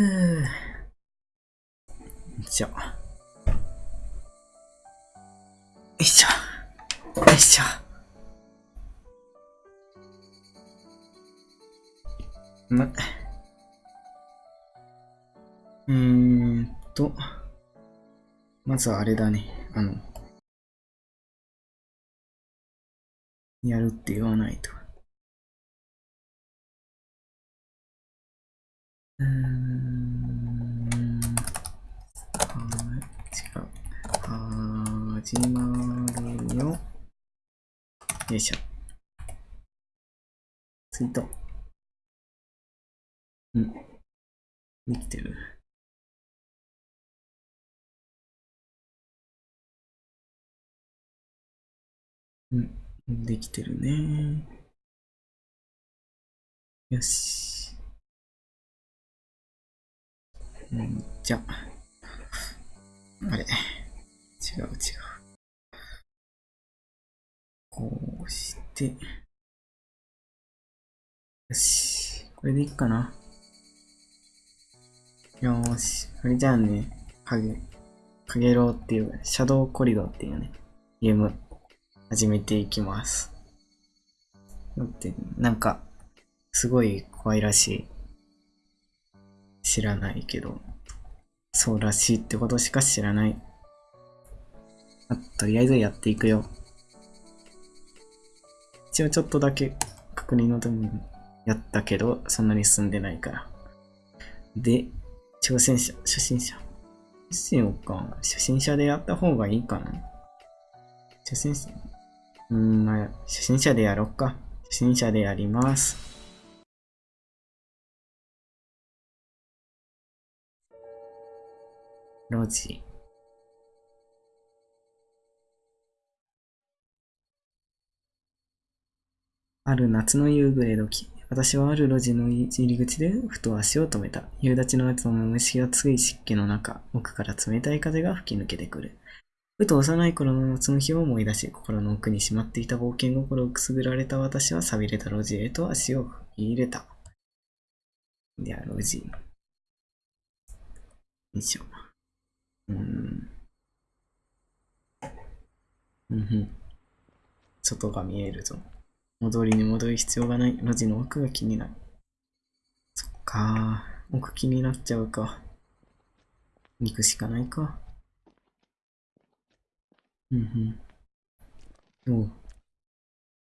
うー。じゃあ。よいしょ。よいしょ。ま、うーんと、まずはあれだね。あの、やるって言わないと。うん。はい、違う。始まるよ。よいしょ。ツイート。うん。できてる。うん。できてるね。よし。うん、じゃあ。あれ。違う違う。こうして。よし。これでいいかな。よーし。これじゃあね、かげ、かげろうっていう、シャドウコリドっていうね、ゲーム、始めていきます。だって、なんか、すごい怖いらしい。知らないけど、そうらしいってことしか知らない。あとりあえずやっていくよ。一応ちょっとだけ確認のためにやったけど、そんなに進んでないから。で、挑戦者、初心者。どうしようか。初心者でやった方がいいかな。初心者。うーん、まあ、初心者でやろっか。初心者でやります。ロジ。ある夏の夕暮れ時、私はある路地の入り口でふと足を止めた。夕立の後の虫がつい湿気の中、奥から冷たい風が吹き抜けてくる。ふと幼い頃の夏の日を思い出し、心の奥にしまっていた冒険心をくすぐられた私は錆びれた路地へと足を踏み入れた。では、路地。よいしょ。うん。うん。外が見えるぞ。戻りに戻る必要がない。路地の奥が気になる。そっか。奥気になっちゃうか。行くしかないか。うんうん。おう。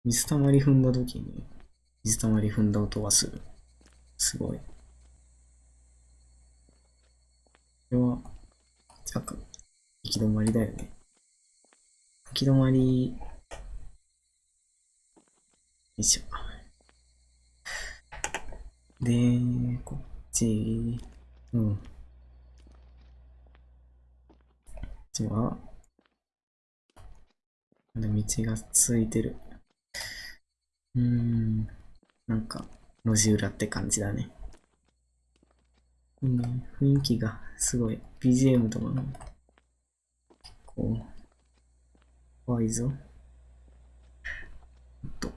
水たまり踏んだ時に、水たまり踏んだ音がする。すごい。これは、じゃあ、行き止まりだよね。行き止まり、よいしょ。で、こっち、うん。こっちは、まだ道がついてる。うーん。なんか、路地裏って感じだね。うん、雰囲気がすごい。BGM とかも、結構、怖いぞ。と、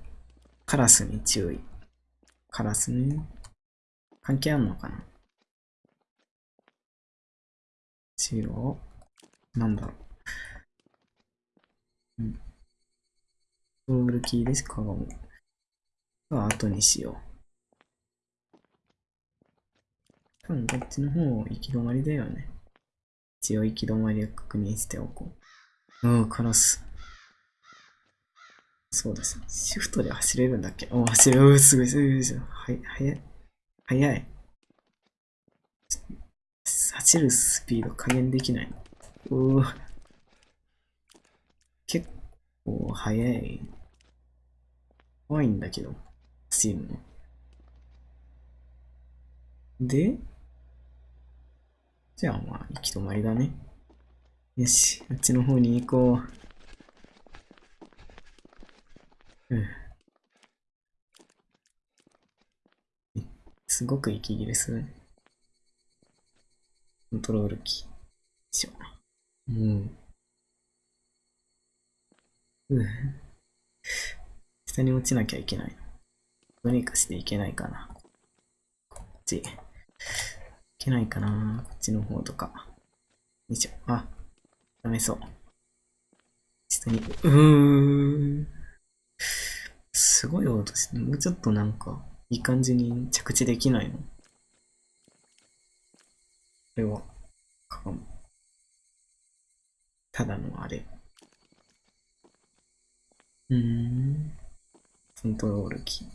カラスに注意。カラスね。関係あんのかな？白？なんだろう。うん。ロールキーですかがも。は後にしよう。多分こっちの方行き止まりだよね。一応行き止まりを確認しておこう。うん、カラス。そうです。シフトで走れるんだっけ？お、走れる。すごい、すごい、すごい。はい、早い。早い。走るスピード加減できないの。おー結構早い。怖いんだけど、走るの。で、じゃあまあ、行き止まりだね。よし、あっちの方に行こう。うん。すごく息切れする。コントロールキー。よいしょ。うん。うん。下に落ちなきゃいけない。どうにかしていけないかな。こっち。いけないかなこっちの方とか。よいしょ。あ、ダメそう。下に、うーん。すごい音して、もうちょっとなんか、いい感じに着地できないのこれは、かも。ただのあれ。うーん。コントロールキー。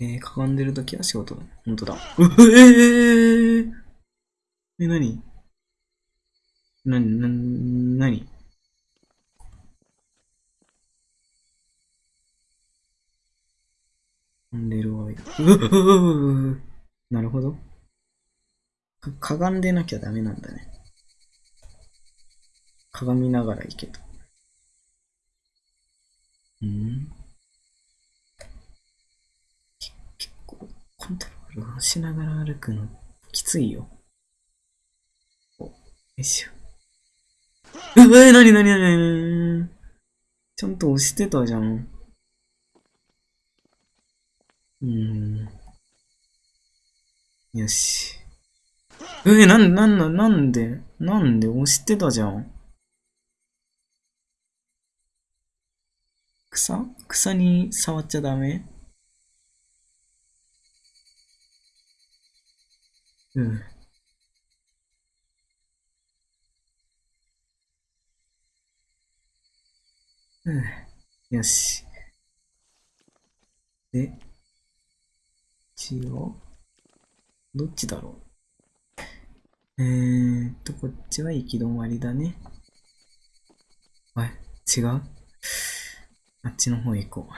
えー、かがんでるときは仕事だ。ほんとだ。う えー、え、なになに、な、なにかんでるわ。う うなるほど。か、かがんでなきゃダメなんだね。鏡ながら行けと。うん結構、コントロールをしながら歩くの、きついよ。お、よいしょ。うえ、なになになになにちゃんと押してたじゃん。うーん。よし。うえ、なん、なんな、なんで？なんで？押してたじゃん。草？草に触っちゃダメ？うん。うん。よし。で、一応、どっちだろう。えーっと、こっちは行き止まりだね。あ、違うあっちの方行こ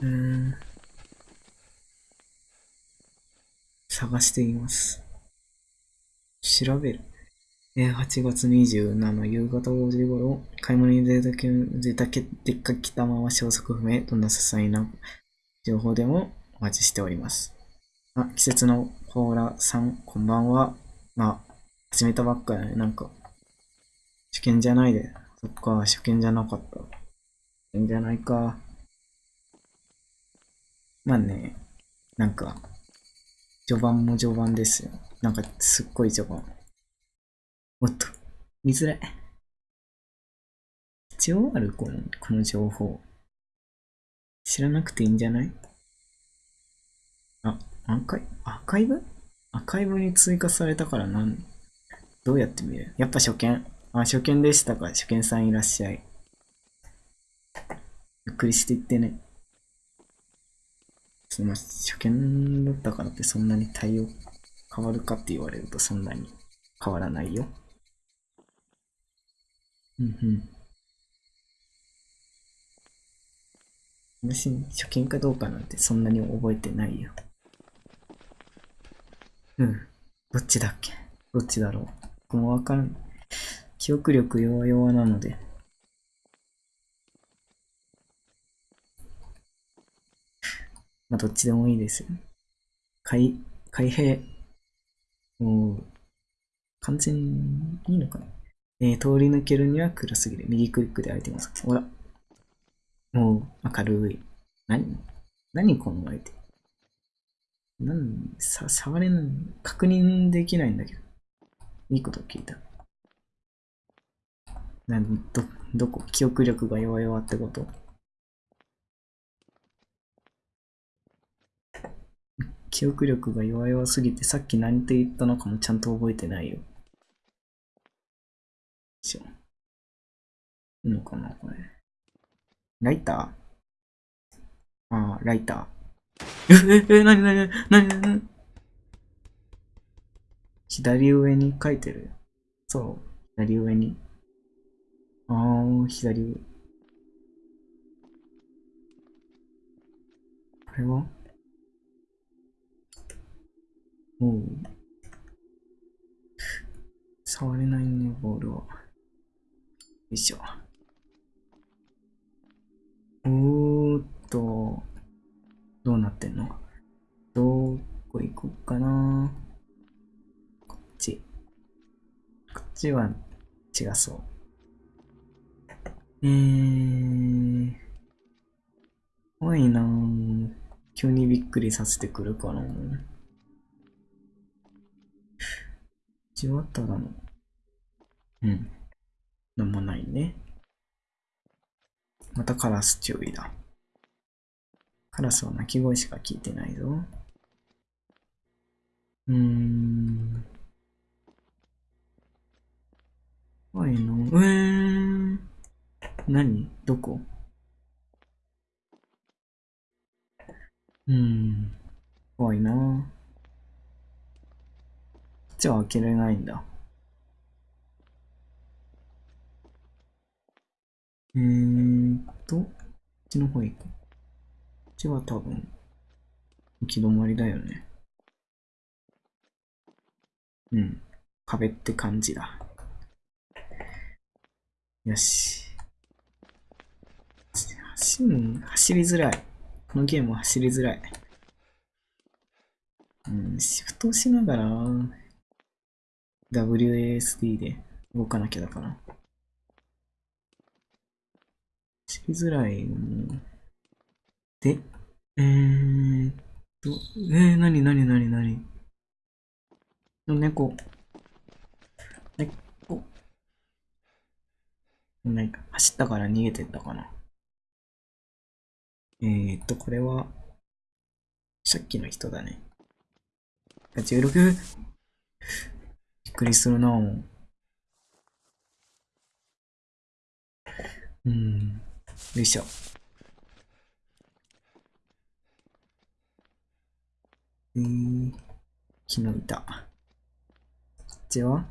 う。うーん。探しています。調べる。8月27夕方5時頃、買い物に出たけ、出たけ、出かけたまま消息不明。どんな些細な情報でもお待ちしております。あ、季節のコーラさん、こんばんは。まあ、始めたばっかだね。なんか、受験じゃないで。そっか、初見じゃなかった。初見じゃないか。まあね、なんか、序盤も序盤ですよ。なんか、すっごい序盤。おっと、見づらい。必要ある？この、この情報。知らなくていいんじゃない？あ、アーカイアーカイブ？アーカイブに追加されたからなん、どうやって見る？やっぱ初見。あ、初見でしたか。初見さんいらっしゃい。ゆっくりしていってね。すみません。初見だったからってそんなに対応変わるかって言われるとそんなに変わらないよ。うんうん。私、初見かどうかなんてそんなに覚えてないよ。うん。どっちだっけ？どっちだろう？僕もわからん。記憶力弱々なので。まあ、どっちでもいいですよ。開、開閉。もう、完全にいいのかなえー、通り抜けるには暗すぎる。右クリックで相手を探す。ほら。もう、明るい。何何この相手。なん、さ、触れない、確認できないんだけど。いいこと聞いた。など、どこ？記憶力が弱々ってこと？記憶力が弱々すぎてさっき何て言ったのかもちゃんと覚えてないよ。しょ。いいのかなこれ。ライター？ああ、ライター。え、え、え、なになになになに左上に書いてる。そう、左上に。ああ、左上。これは？おう。触れないね、ボールは。よいしょ。おーっと、どうなってんの？どこ行こうかな？こっち。こっちは違そう。えー、怖いなぁ。急にびっくりさせてくるかな。わっただの。うん。なんもないね。またカラス注意だ。カラスは鳴き声しか聞いてないぞ。うーん。怖いの。うーん。何？どこ？うーん。怖いなちは開けれないんだ。えーっと、こっちの方行こう。こっちは多分、行き止まりだよね。うん。壁って感じだ。よし。走、走りづらい。このゲームは走りづらい。うん、シフトしながら、WASD で動かなきゃだから。走りづらい。もで、えーっと、えー、なになになになにの猫。猫。なんか、走ったから逃げてったかな。えーっと、これは、さっきの人だね。あ 16! っくりするなもう。ん。よいしょ。えー、木の板。こっちは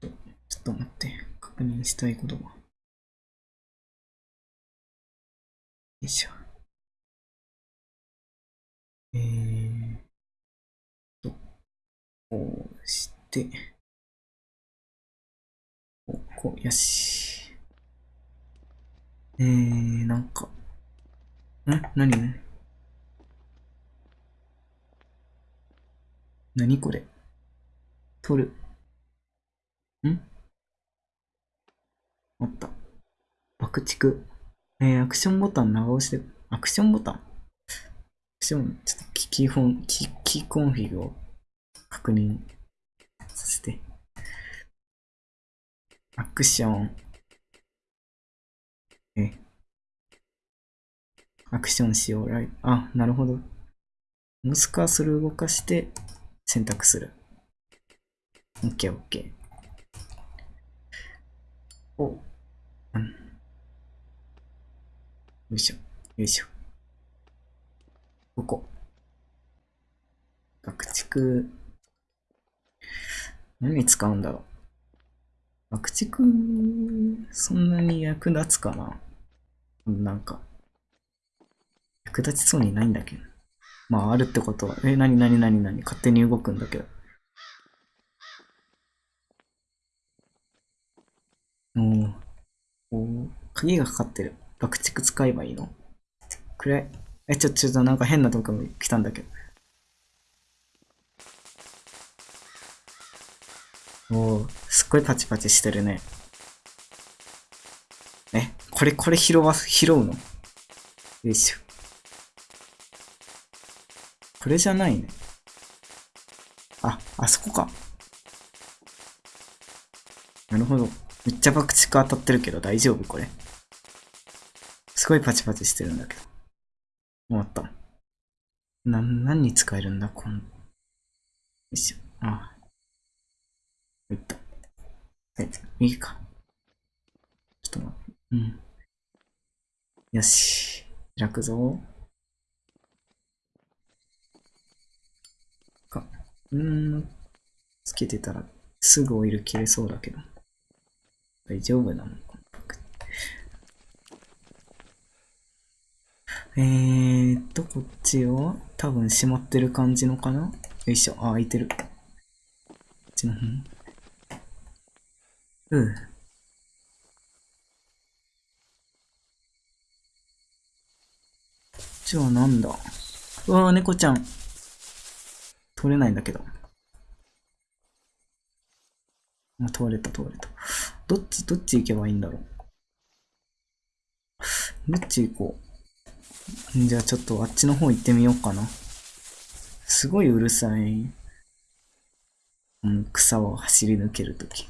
ちょっと待って。確認したいことが。よいしょ。えー、こうして、こう、こう、よし。えー、なんか、ん何？ね何これ？取る。ん？あった。爆竹。えー、アクションボタン長押しで、アクションボタン？アクション、ちょっとキキーフォン、キキーコンフィグを確認させて。アクション。え。アクションしよう。ライあ、なるほど。モスカーソル動かして選択する。OK, OK。お。うん。よいしょ。よいしょ。ここ。爆竹。何に使うんだろう。爆竹、そんなに役立つかななんか、役立ちそうにないんだけど。まあ、あるってことは、え、なになになになに勝手に動くんだけど。おお鍵がかかってる。爆竹使えばいいの？暗い。え、ちょ、ちょっとなんか変なとこ来たんだけど。おーすっごいパチパチしてるね。え、これ、これ拾わ、拾うの？よいしょ。これじゃないね。あ、あそこか。なるほど。めっちゃ爆竹当たってるけど大丈夫これ。すごいパチパチしてるんだけど。終わった。な、何に使えるんだ？こん。よいしょ。ああ。いった。はい、右か。ちょっと待って。うん。よし。開くぞ。か。うーん。つけてたらすぐオイル切れそうだけど。大丈夫なのかえーっと、こっちは多分閉まってる感じのかな？よいしょ。あ、開いてる。こっちの方。うん。こっちはなんだ？うわー、猫ちゃん。通れないんだけど。あ、通れた、通れた。どっち、どっち行けばいいんだろう？どっち行こう？じゃあちょっとあっちの方行ってみようかな。すごいうるさい。うん、草を走り抜けるとき。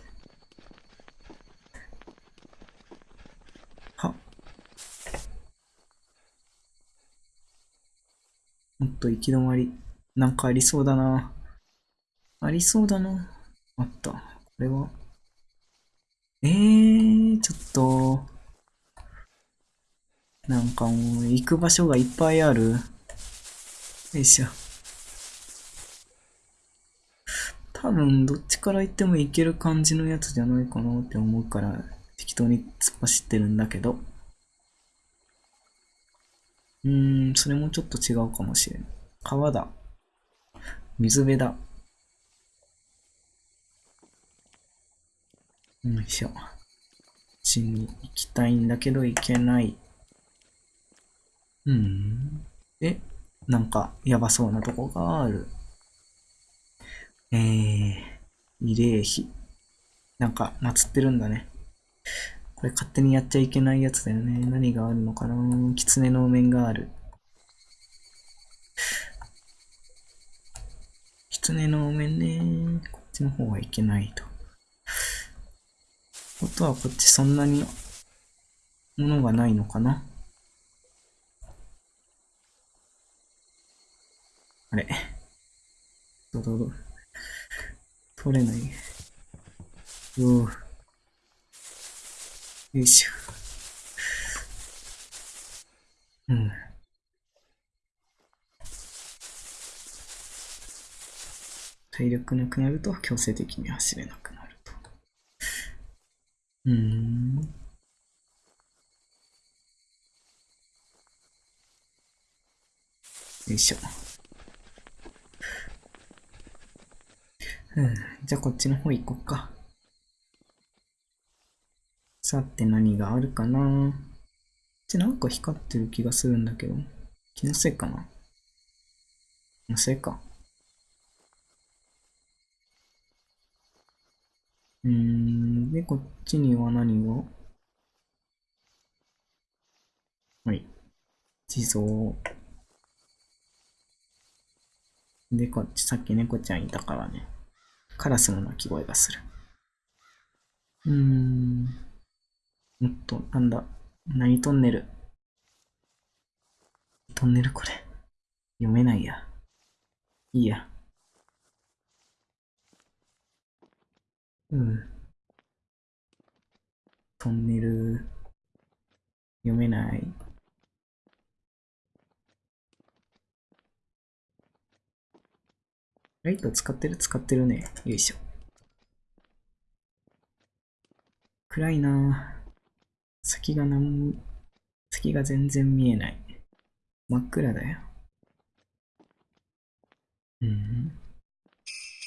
は。もっと行き止まり。なんかありそうだな。ありそうだな。あった。これは。えー、ちょっと。なんかもう、行く場所がいっぱいある。よいしょ。多分、どっちから行っても行ける感じのやつじゃないかなって思うから、適当に突っ走ってるんだけど。うーん、それもちょっと違うかもしれん。川だ。水辺だ。よいしょ。こっちに行きたいんだけど行けない。うん。で、なんかやばそうなとこがある。えー、慰霊碑。なんか祀ってるんだね。これ勝手にやっちゃいけないやつだよね。何があるのかな狐の面がある。狐の面ね。こっちの方はいけないと。ことはこっちそんなにものがないのかなあれ。どどど。取れない。うぅよいしょ。うん。体力なくなると強制的に走れなくなると。うん。よいしょ。うん。じゃあこっちの方行こっか。さて何があるかなこっちなんか光ってる気がするんだけど。気のせいかな気のせいか。うーん。で、こっちには何が？はい。地蔵。で、こっち、さっき猫ちゃんいたからね。カラスの鳴き声がする。うーん。もっと、なんだ。何トンネル。トンネルこれ。読めないや。いいや。うん。トンネル。読めない。ライト使ってる？使ってるね。よいしょ。暗いな先がなん先が全然見えない。真っ暗だよ。うん。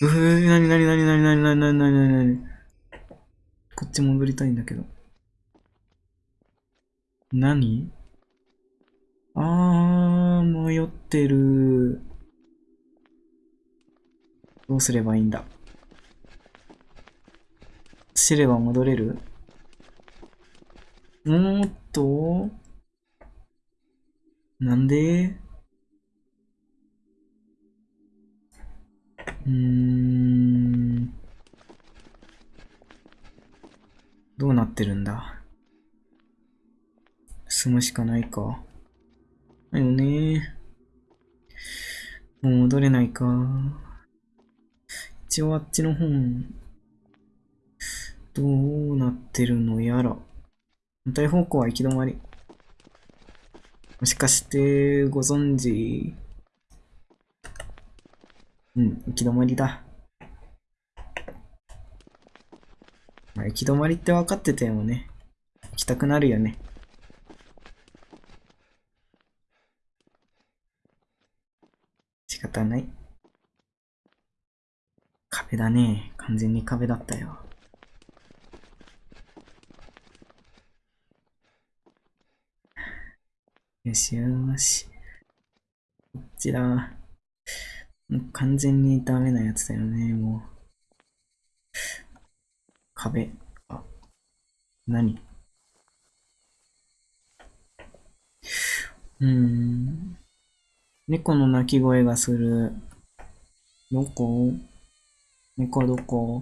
うー、なになになになになになになになになにこっち戻りたいんだけど。何？あー、迷ってる。どうすればいいんだ？知れば戻れる？もっとなんで？うーん。どうなってるんだ？進むしかないか。だよね。もう戻れないか。一応あっちの本、どうなってるのやら。反対方向は行き止まり。もしかしてご存知うん、行き止まりだ。まあ、行き止まりって分かっててもね、行きたくなるよね。仕方ない。壁だね。完全に壁だったよ。よしよし。こっちだ。もう完全にダメなやつだよね、もう。壁。あ、何？うーん。猫の鳴き声がする。どこ？猫どこ？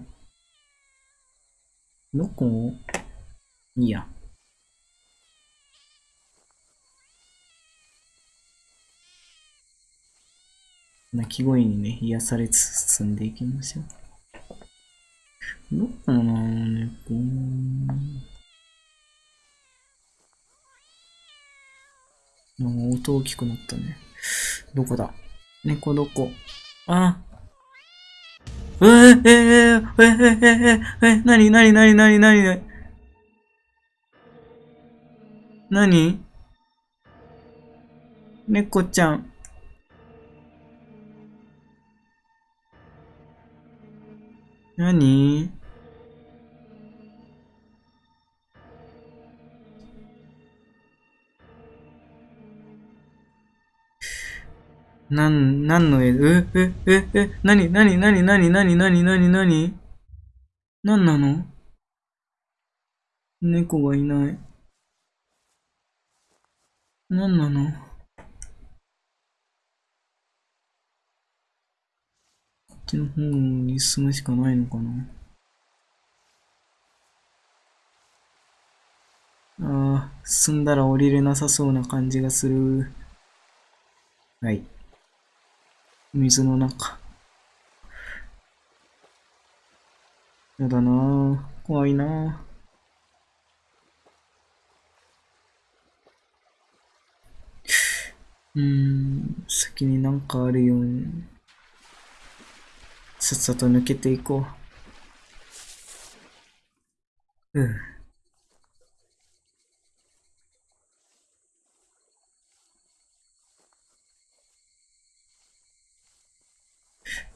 どこ？いいや。鳴き声にね、癒されつつ進んでいきましょう。どこかな猫。なんか音大きくなったね。どこだ？猫どこ？あえー、えー、えー、えー、えー、えー、なになになになになになになに猫ちゃん。なになん、なんの絵？え、え、え、え、なになになになになになになになになんなの？猫がいない。なんなの？の方に進むしかないのかなああ、進んだら降りれなさそうな感じがする。はい。水の中。やだなぁ。怖いなぁ。うーん、先になんかあるように。さっさと抜けていこう。う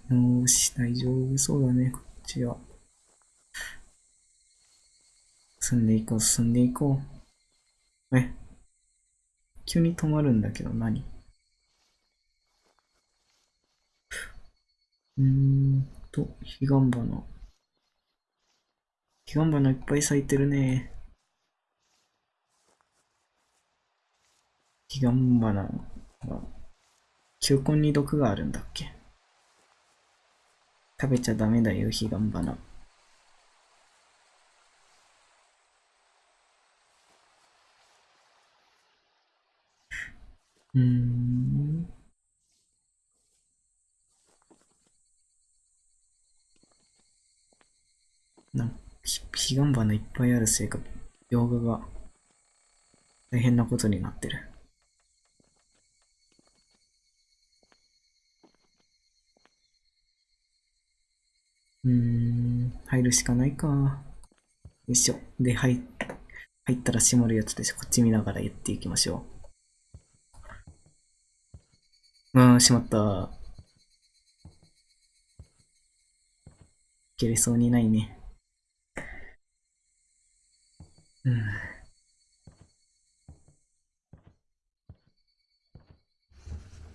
ん。よし、大丈夫そうだね、こっちは。進んでいこう、進んでいこう。え？急に止まるんだけど何？うんと、ヒガンバナ。ヒガンバナいっぱい咲いてるね。ヒガンバナは、球根に毒があるんだっけ？食べちゃダメだよ、ヒガンバナ。うん。彼岸花いっぱいあるせいか、描画が大変なことになってる。うーん、入るしかないか。よいしょ。で、入、入ったら閉まるやつでしょ。こっち見ながらやっていきましょう。うーん、閉まった。いけれそうにないね。うん。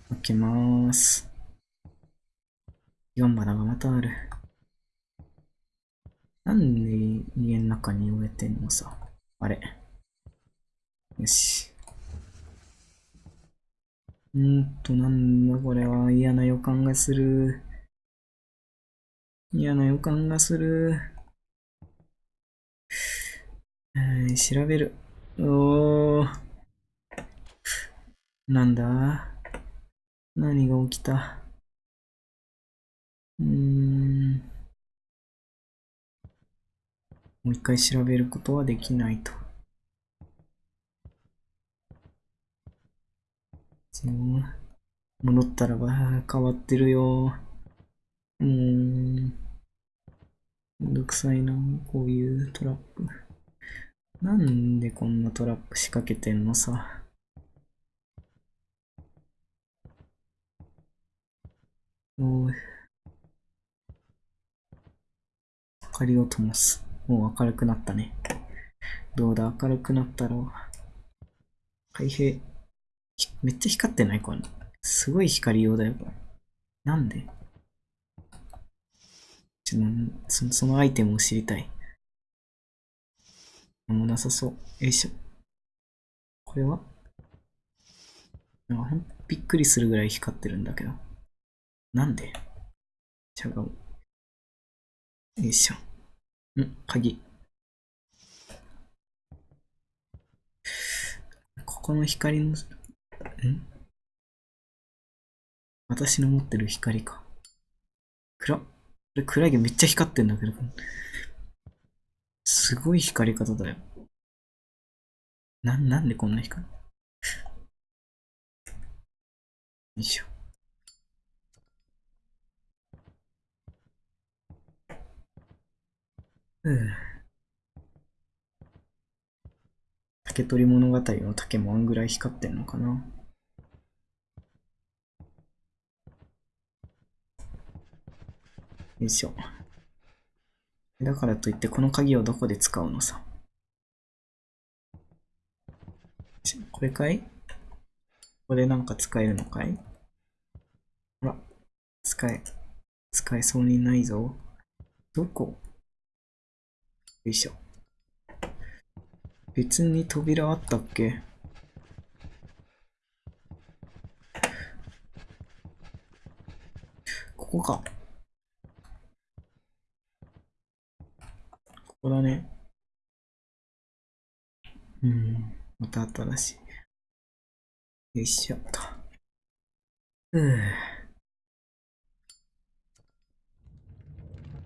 開けまーす。4花がまたある。なんで家の中に植えてんのさ。あれ。よし。んーと、なんだこれは嫌な予感がする。嫌な予感がする。調べる。おー。なんだ？何が起きた？うーん。もう一回調べることはできないと。戻ったらば変わってるよ。うーん。めんどくさいな、こういうトラップ。なんでこんなトラップ仕掛けてんのさ？おい。明かりを灯す。もう明るくなったね。どうだ、明るくなったろう。開閉。めっちゃ光ってない？これ。すごい光用だよ、なんで？ちょそのアイテムを知りたい。なんもなさそう。よいしょ。これは？びっくりするぐらい光ってるんだけど。なんで？違う。よいしょ。ん鍵。ここの光の、ん？私の持ってる光か。暗っ。これ暗いけどめっちゃ光ってんだけど。すごい光り方だよ。な、なんでこんな光るよいしょ。うん。竹取物語の竹もあんぐらい光ってんのかな？よいしょ。だからといってこの鍵をどこで使うのさ。これかい？これなんか使えるのかい？ほら、使え、使えそうにないぞ。どこ？よいしょ。別に扉あったっけ？ここか。こだね。うん。また新しい。よいしょっと。うん。い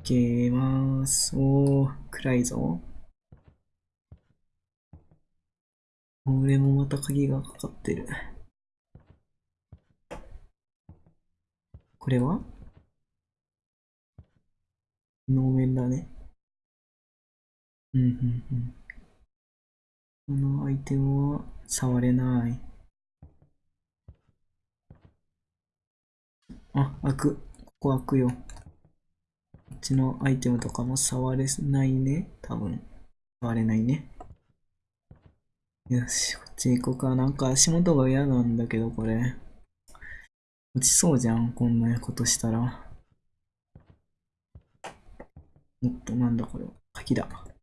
けます。おー、暗いぞ。俺もまた鍵がかかってる。これは？能面だね。うん、うん、うん。このアイテムは触れない。あ、開く。ここ開くよ。こっちのアイテムとかも触れないね。多分。触れないね。よし、こっち行こうか。なんか足元が嫌なんだけど、これ。落ちそうじゃん、こんなことしたら。もっとなんだこれ。鍵だ。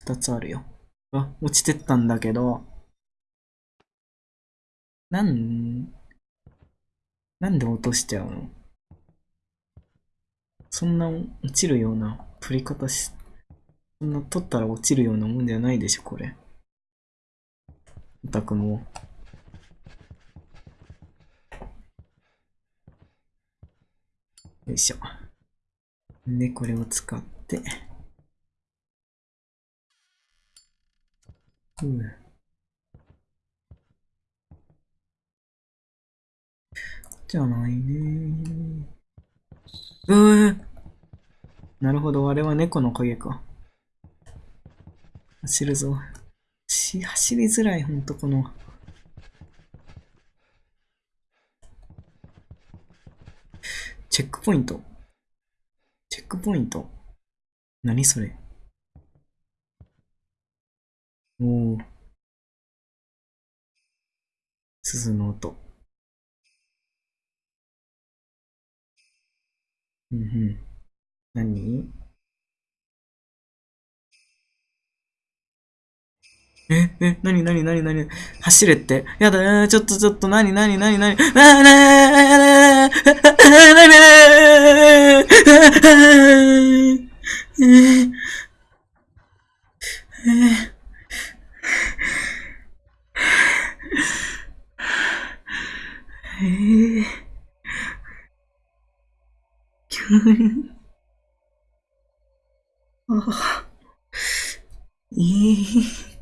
二つあるよ。あ、落ちてったんだけど、なん、なんで落としちゃうの？そんな落ちるような取り方し、そんな取ったら落ちるようなもんじゃないでしょ、これ。オタクも。よいしょ。で、これを使って、うん。じゃないねうーなるほど、あれは猫の影か。走るぞ。し、走りづらい、ほんとこの。チェックポイント？チェックポイント？何それ？おお。鈴の音。うんうん。何？え、え、なになになになに走れって？やだ、ちょっとちょっと、なになになになになになになになにええ急に。ああ。ええ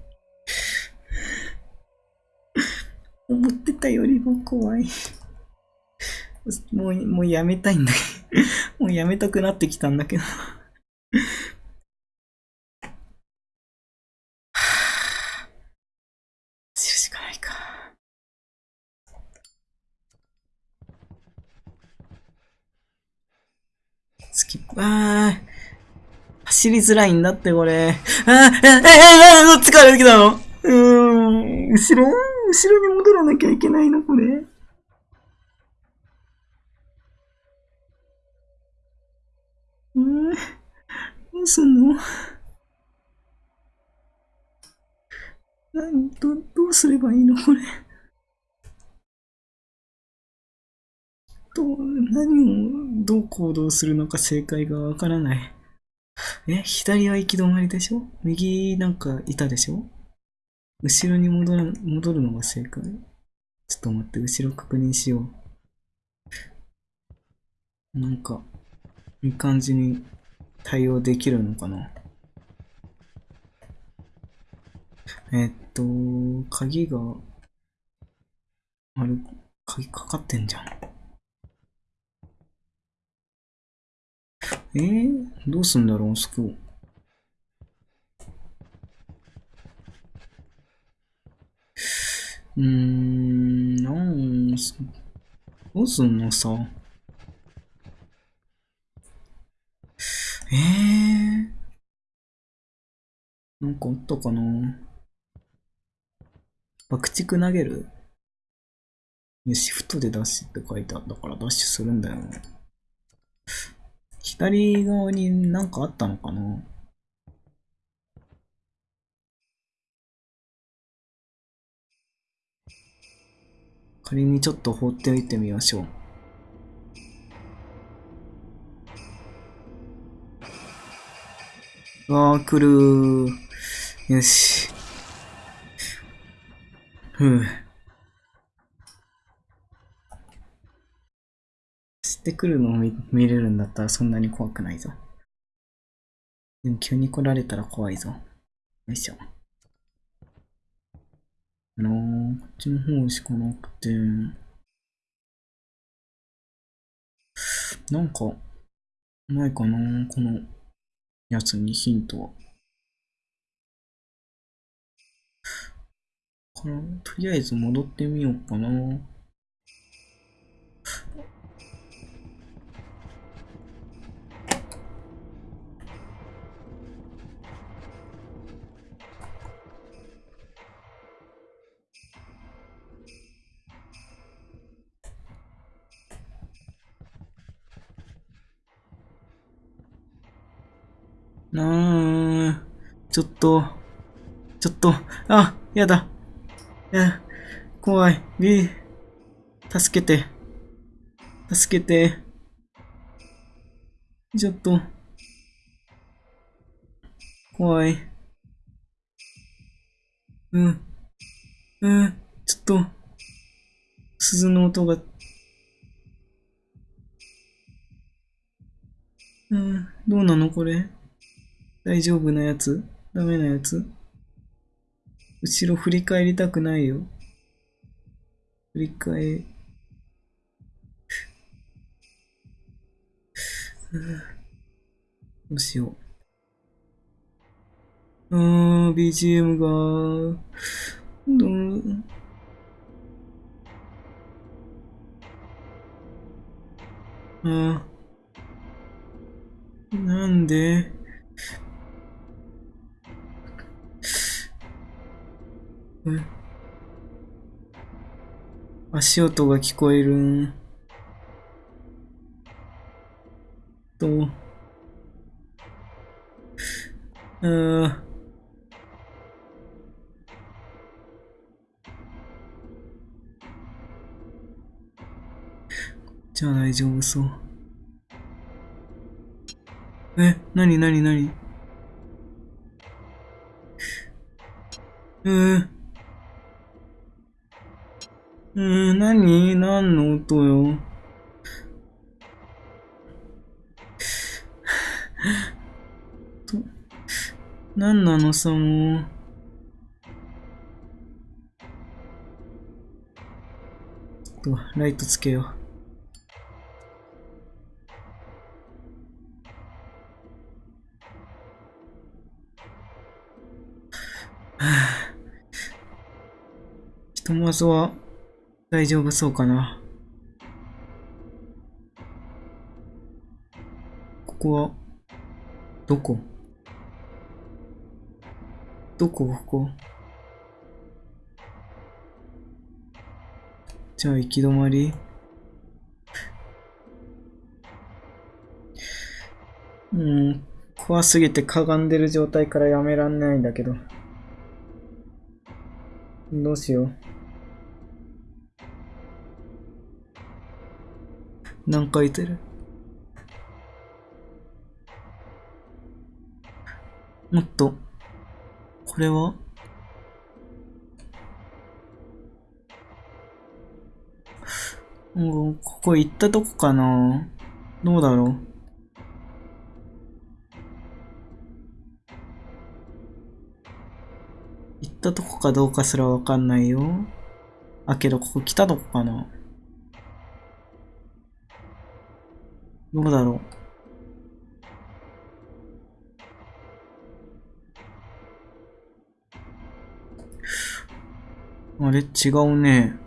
思ってたよりも怖い。もう、もうやめたいんだけど。もうやめたくなってきたんだけど。あー、走りづらいんだってこれ。あ、あ、あ、どっちから出てきたのうーん、後ろ後ろに戻らなきゃいけないのこれ。うん、どうすんの何ど、どうすればいいのこれ。どう、何を、どう行動するのか正解がわからない。え、左は行き止まりでしょ？右なんかいたでしょ？後ろに戻る、戻るのが正解ちょっと待って、後ろ確認しよう。なんか、いい感じに対応できるのかな？えっと、鍵が、あれ、鍵かかってんじゃん。えー、どうすんだろう、そこ。うーん、なんす、どうすんのさ。えー、なんかあったかな爆竹投げる？シフトでダッシュって書いてあったからダッシュするんだよね。左側になんかあったのかな？仮にちょっと放っておいてみましょう。わあ、来るよし。ふう。知ってくるのを見れるんだったらそんなに怖くないぞ。でも急に来られたら怖いぞ。よいしょ。あのー、こっちの方しかなくて、なんか、ないかなこのやつにヒントは。からとりあえず戻ってみようか。なと、ちょっと、あ、やだ。や、怖い。ビ助けて。助けて。ちょっと。怖い。うん。うん。ちょっと。鈴の音が。うん。どうなのこれ？大丈夫なやつ？ダメなやつ？後ろ振り返りたくないよ。振り返、どうしよう。あー、BGM が、どう、あー、なんで？足音が聞こえるん。と、うん。じゃあ大丈夫そう。え、なになになにうーん。うーん、何？何の音よ？何なのさ、もう？と、ライトつけよう。ひとまずは大丈夫そうかな。ここは、どこ？どこ？ここ？じゃあ行き止まりうん、怖すぎてかがんでる状態からやめらんないんだけど。どうしよう。なんかいてる？もっと、これは？もう、ここ行ったとこかな。どうだろう？行ったとこかどうかすらわかんないよ。あ、けどここ来たとこかな。どうだろうあれ違うね。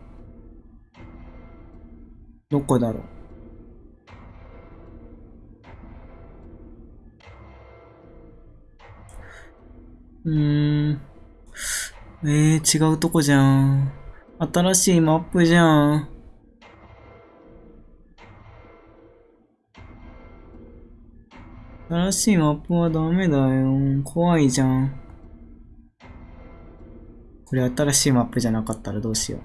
どこだろううーん。えー、違うとこじゃん。新しいマップじゃん。新しいマップはダメだよ。怖いじゃん。これ新しいマップじゃなかったらどうしよ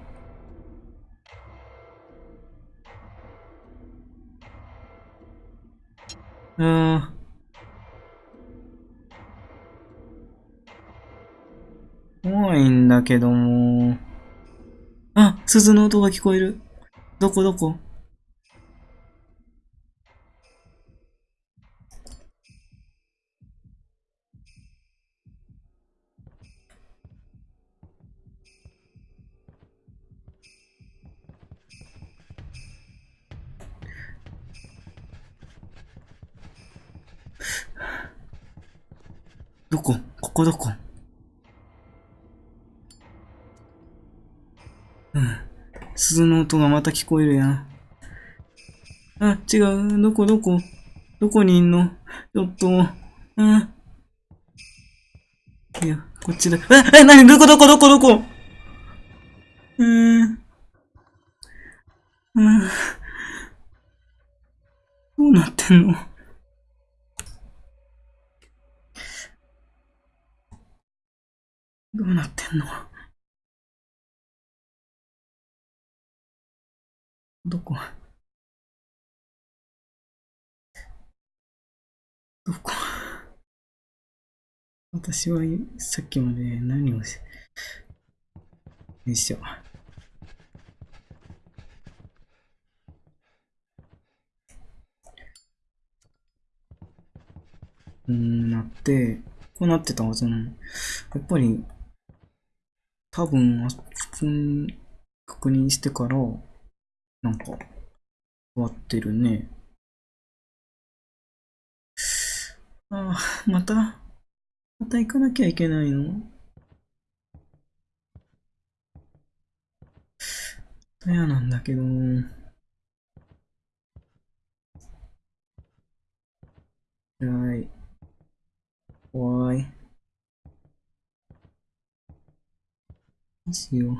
う。うーん。怖いんだけども。あ、鈴の音が聞こえる。どこどこ？どこ？ここどこ？うん。鈴の音がまた聞こえるやん。あ、違う。どこ？どこ？どこにいんの？ちょっと。うん。いや、こっちだ。え、え、なにどこ？どこ？どこ？どこうーん。うん。どうなってんのどうなってんのどこどこ 私はさっきまで何をし、よいしょ。うん、なって、こうなってたはずなの。やっぱり、多分、あそこに確認してから、なんか、終わってるね。ああ、また、また行かなきゃいけないの？嫌なんだけど。辛い。怖い。どうしよう。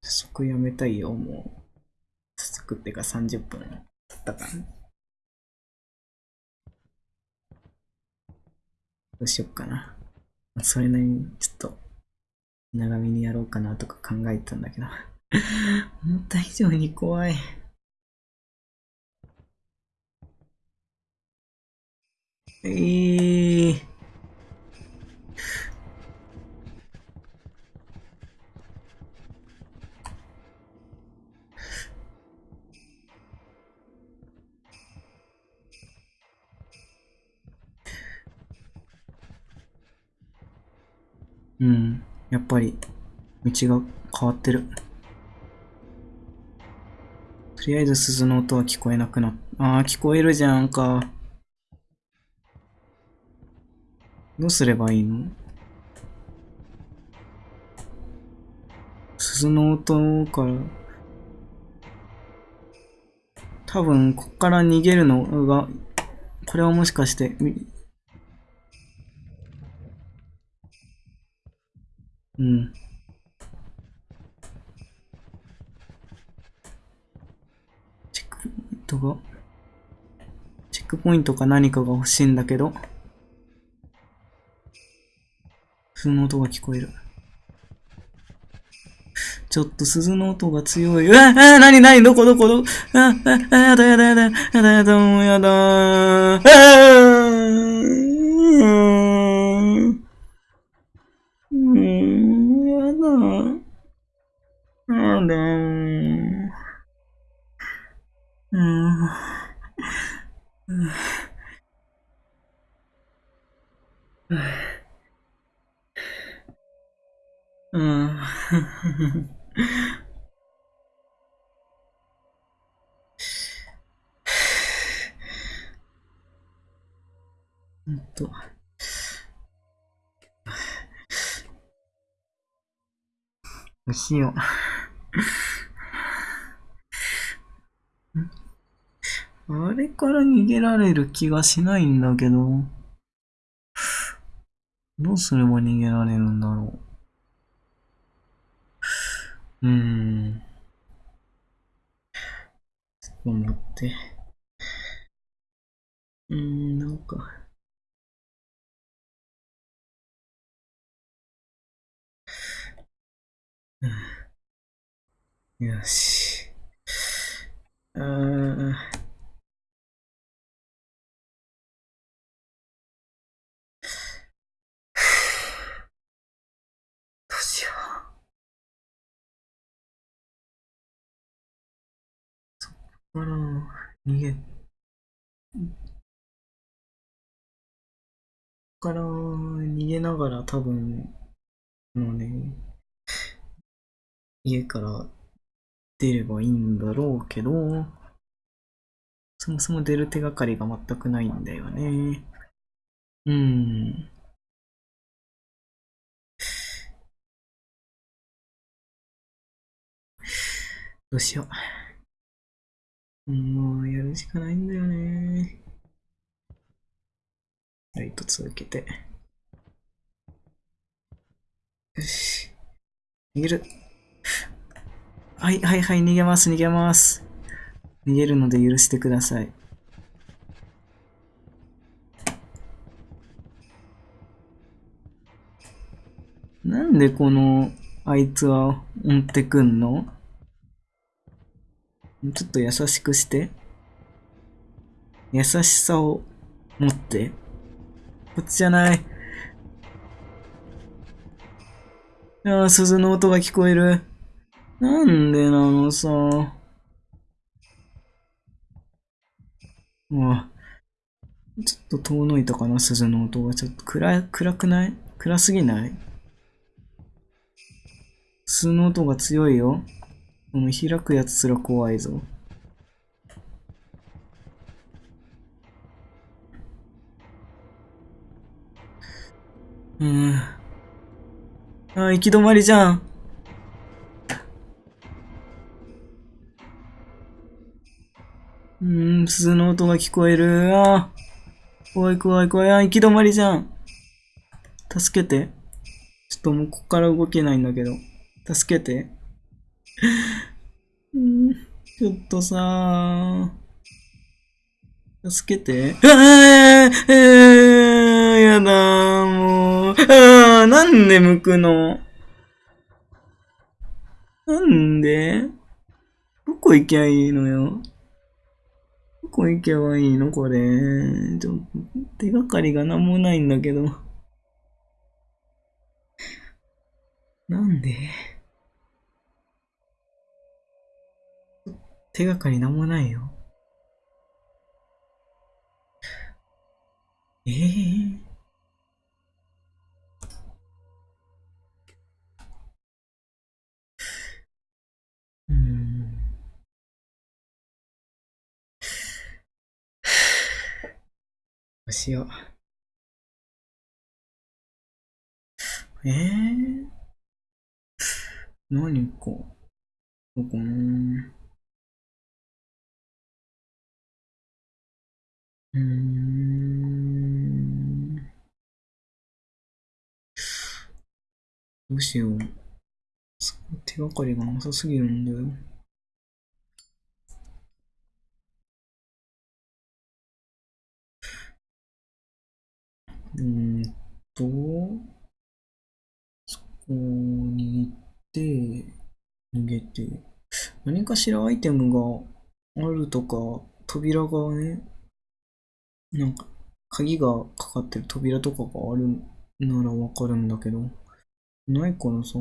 早速やめたいよ、もう。早速ってか30分経ったから。どうしよっかな。それなりにちょっと長めにやろうかなとか考えてたんだけど。思った以上に怖い。えー。うん。やっぱり、道が変わってる。とりあえず鈴の音は聞こえなくなっああ、聞こえるじゃんか。どうすればいいの？鈴の音から、多分、こっから逃げるのが、これはもしかして、うん。チェックポイントが、チェックポイントか何かが欲しいんだけど、その音が聞こえる。ちょっと鈴の音が強い。うわ、あ、なになにどこどこどこ？あ、あ、あ、やだやだやだ、やだやだ、もうやだあー、しよう。あれから逃げられる気がしないんだけど。どうすれば逃げられるんだろう。うーん。ちょっと待って。うーん、なんか。うんよし。うー。どうしよう。そっから逃げ、から逃げながら多分、もうね、家から出ればいいんだろうけど、そもそも出る手がかりが全くないんだよね。うん。どうしよう。もうやるしかないんだよね。ライト続けて。よし。逃げる。はい、はい、はい、逃げます、逃げます。逃げるので許してください。なんでこの、あいつは追ってくんの？ちょっと優しくして。優しさを持って。こっちじゃない。ああ、鈴の音が聞こえる。なんでなのさ。うわ。ちょっと遠のいたかな、鈴の音が。ちょっと暗、暗くない？暗すぎない？鈴の音が強いよ。この開くやつすら怖いぞ。うん。あ、行き止まりじゃん。うーん、鈴の音が聞こえる。あ怖い怖い怖い。あ、行き止まりじゃん。助けて。ちょっともうここから動けないんだけど。助けて。うん、ちょっとさ助けて。ああ、ああ、やだ、もう。ああ、なんで向くの？なんで？どこ行きゃいいのよ？こ行けばいいの？これ。ちょっと手がかりが何もないんだけど。なんで？手がかり何もないよ。ええー？うしよう。ええ何か。どうかなうーん。どうしよう。そ手がかりがなさすぎるんだよ。うーんと、そこに行って、逃げて、何かしらアイテムがあるとか、扉がね、なんか、鍵がかかってる扉とかがあるならわかるんだけど、ないからさ、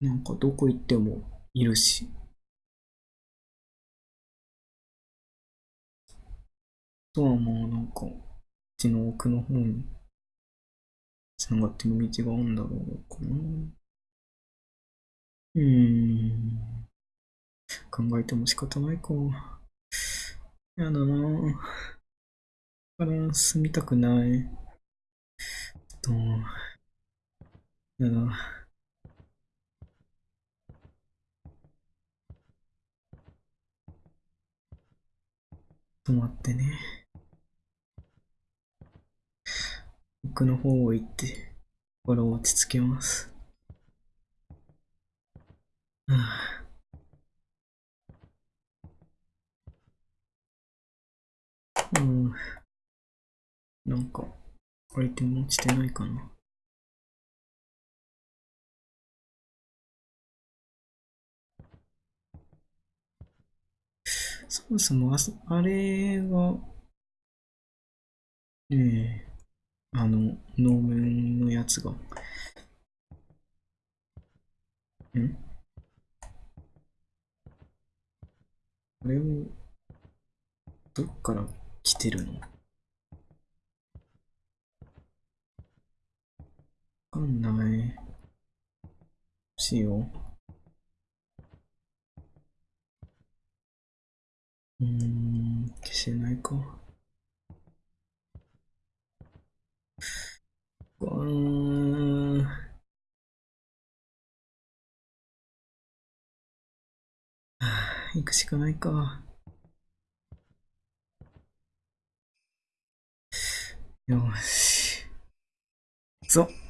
なんかどこ行ってもいるし。とはまあなんか、こっちの奥の方に繋がってる道があるんだろうかな。うーん。考えても仕方ないか。やだなぁから住みたくない。ちょっと、やだ。止まってね。奥の方を行って、心を落ち着けます。はあうん。なんか、アイテム落ちてないかな。そもそもあそ、あれが、ねえ、あの、能面のやつが、ん？あれを、どっから来てるの？わかんない。どうしよう。うん、消せないか。うん。行くしかないか。よし。そう。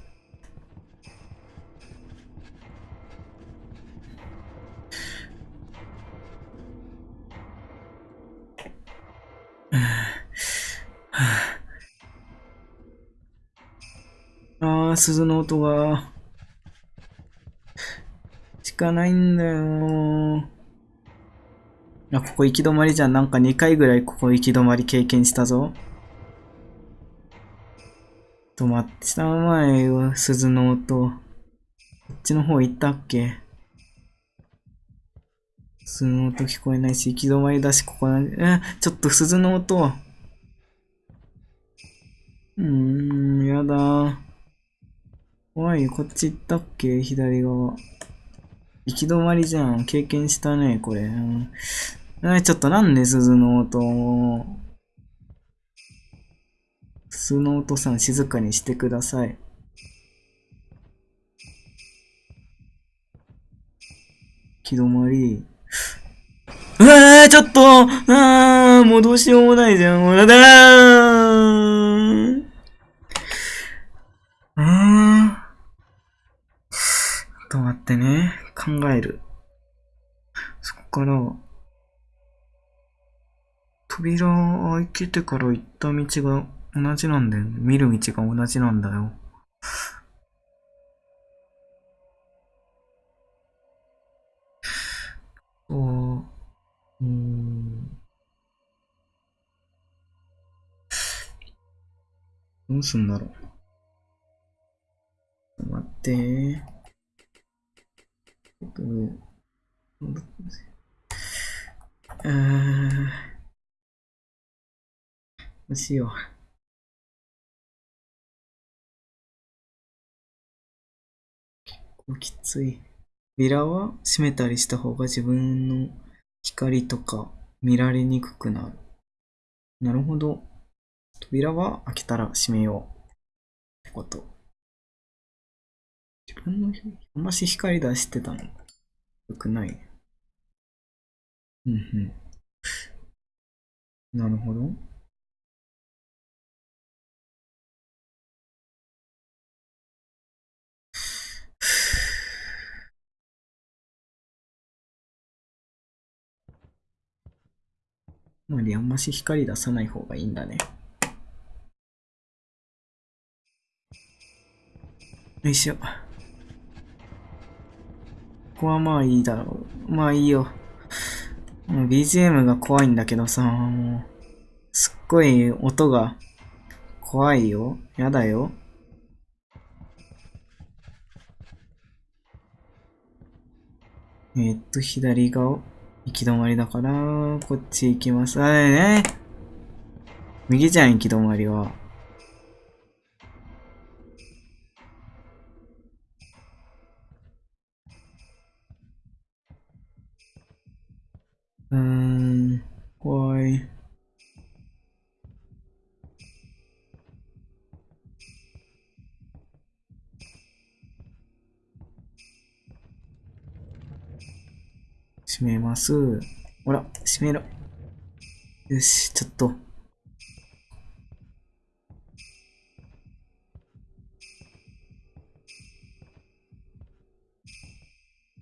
ああ、鈴の音が。しかないんだよ。あ、ここ行き止まりじゃん。なんか2回ぐらいここ行き止まり経験したぞ。止まってた前よ、鈴の音。こっちの方行ったっけ？鈴の音聞こえないし、行き止まりだし、ここな、え、ちょっと鈴の音。うーん、やだ。怖いよ、こっち行ったっけ？左側。行き止まりじゃん。経験したね、これ。うん、え、ちょっとなんで鈴の音。鈴の音さん静かにしてください。行き止まり。うわーちょっとあーもうどうしようもないじゃん。うだだんうーん。ちょってね。考える。そこから、扉開けてから行った道が同じなんだよ。見る道が同じなんだよ。そう。うん。どうすんだろう。ちょっと待って。僕、戻ってうーん。どうしよう。結構きつい。ビラは閉めたりした方が自分の光とか見られにくくなる。なるほど。扉は開けたら閉めよう。ってこと。分のあんまし光出してたの。よくない。うんうん。なるほど。まりあんまし光出さない方がいいんだね。よいしょ。ここはまあいいだろう。まあいいよ。もう BGM が怖いんだけどさ、もう、すっごい音が怖いよ。やだよ。えー、っと、左が行き止まりだから、こっち行きます。あれね。右じゃん、行き止まりは。うん、怖い。閉めます。ほら、閉めろ。よし、ちょっと。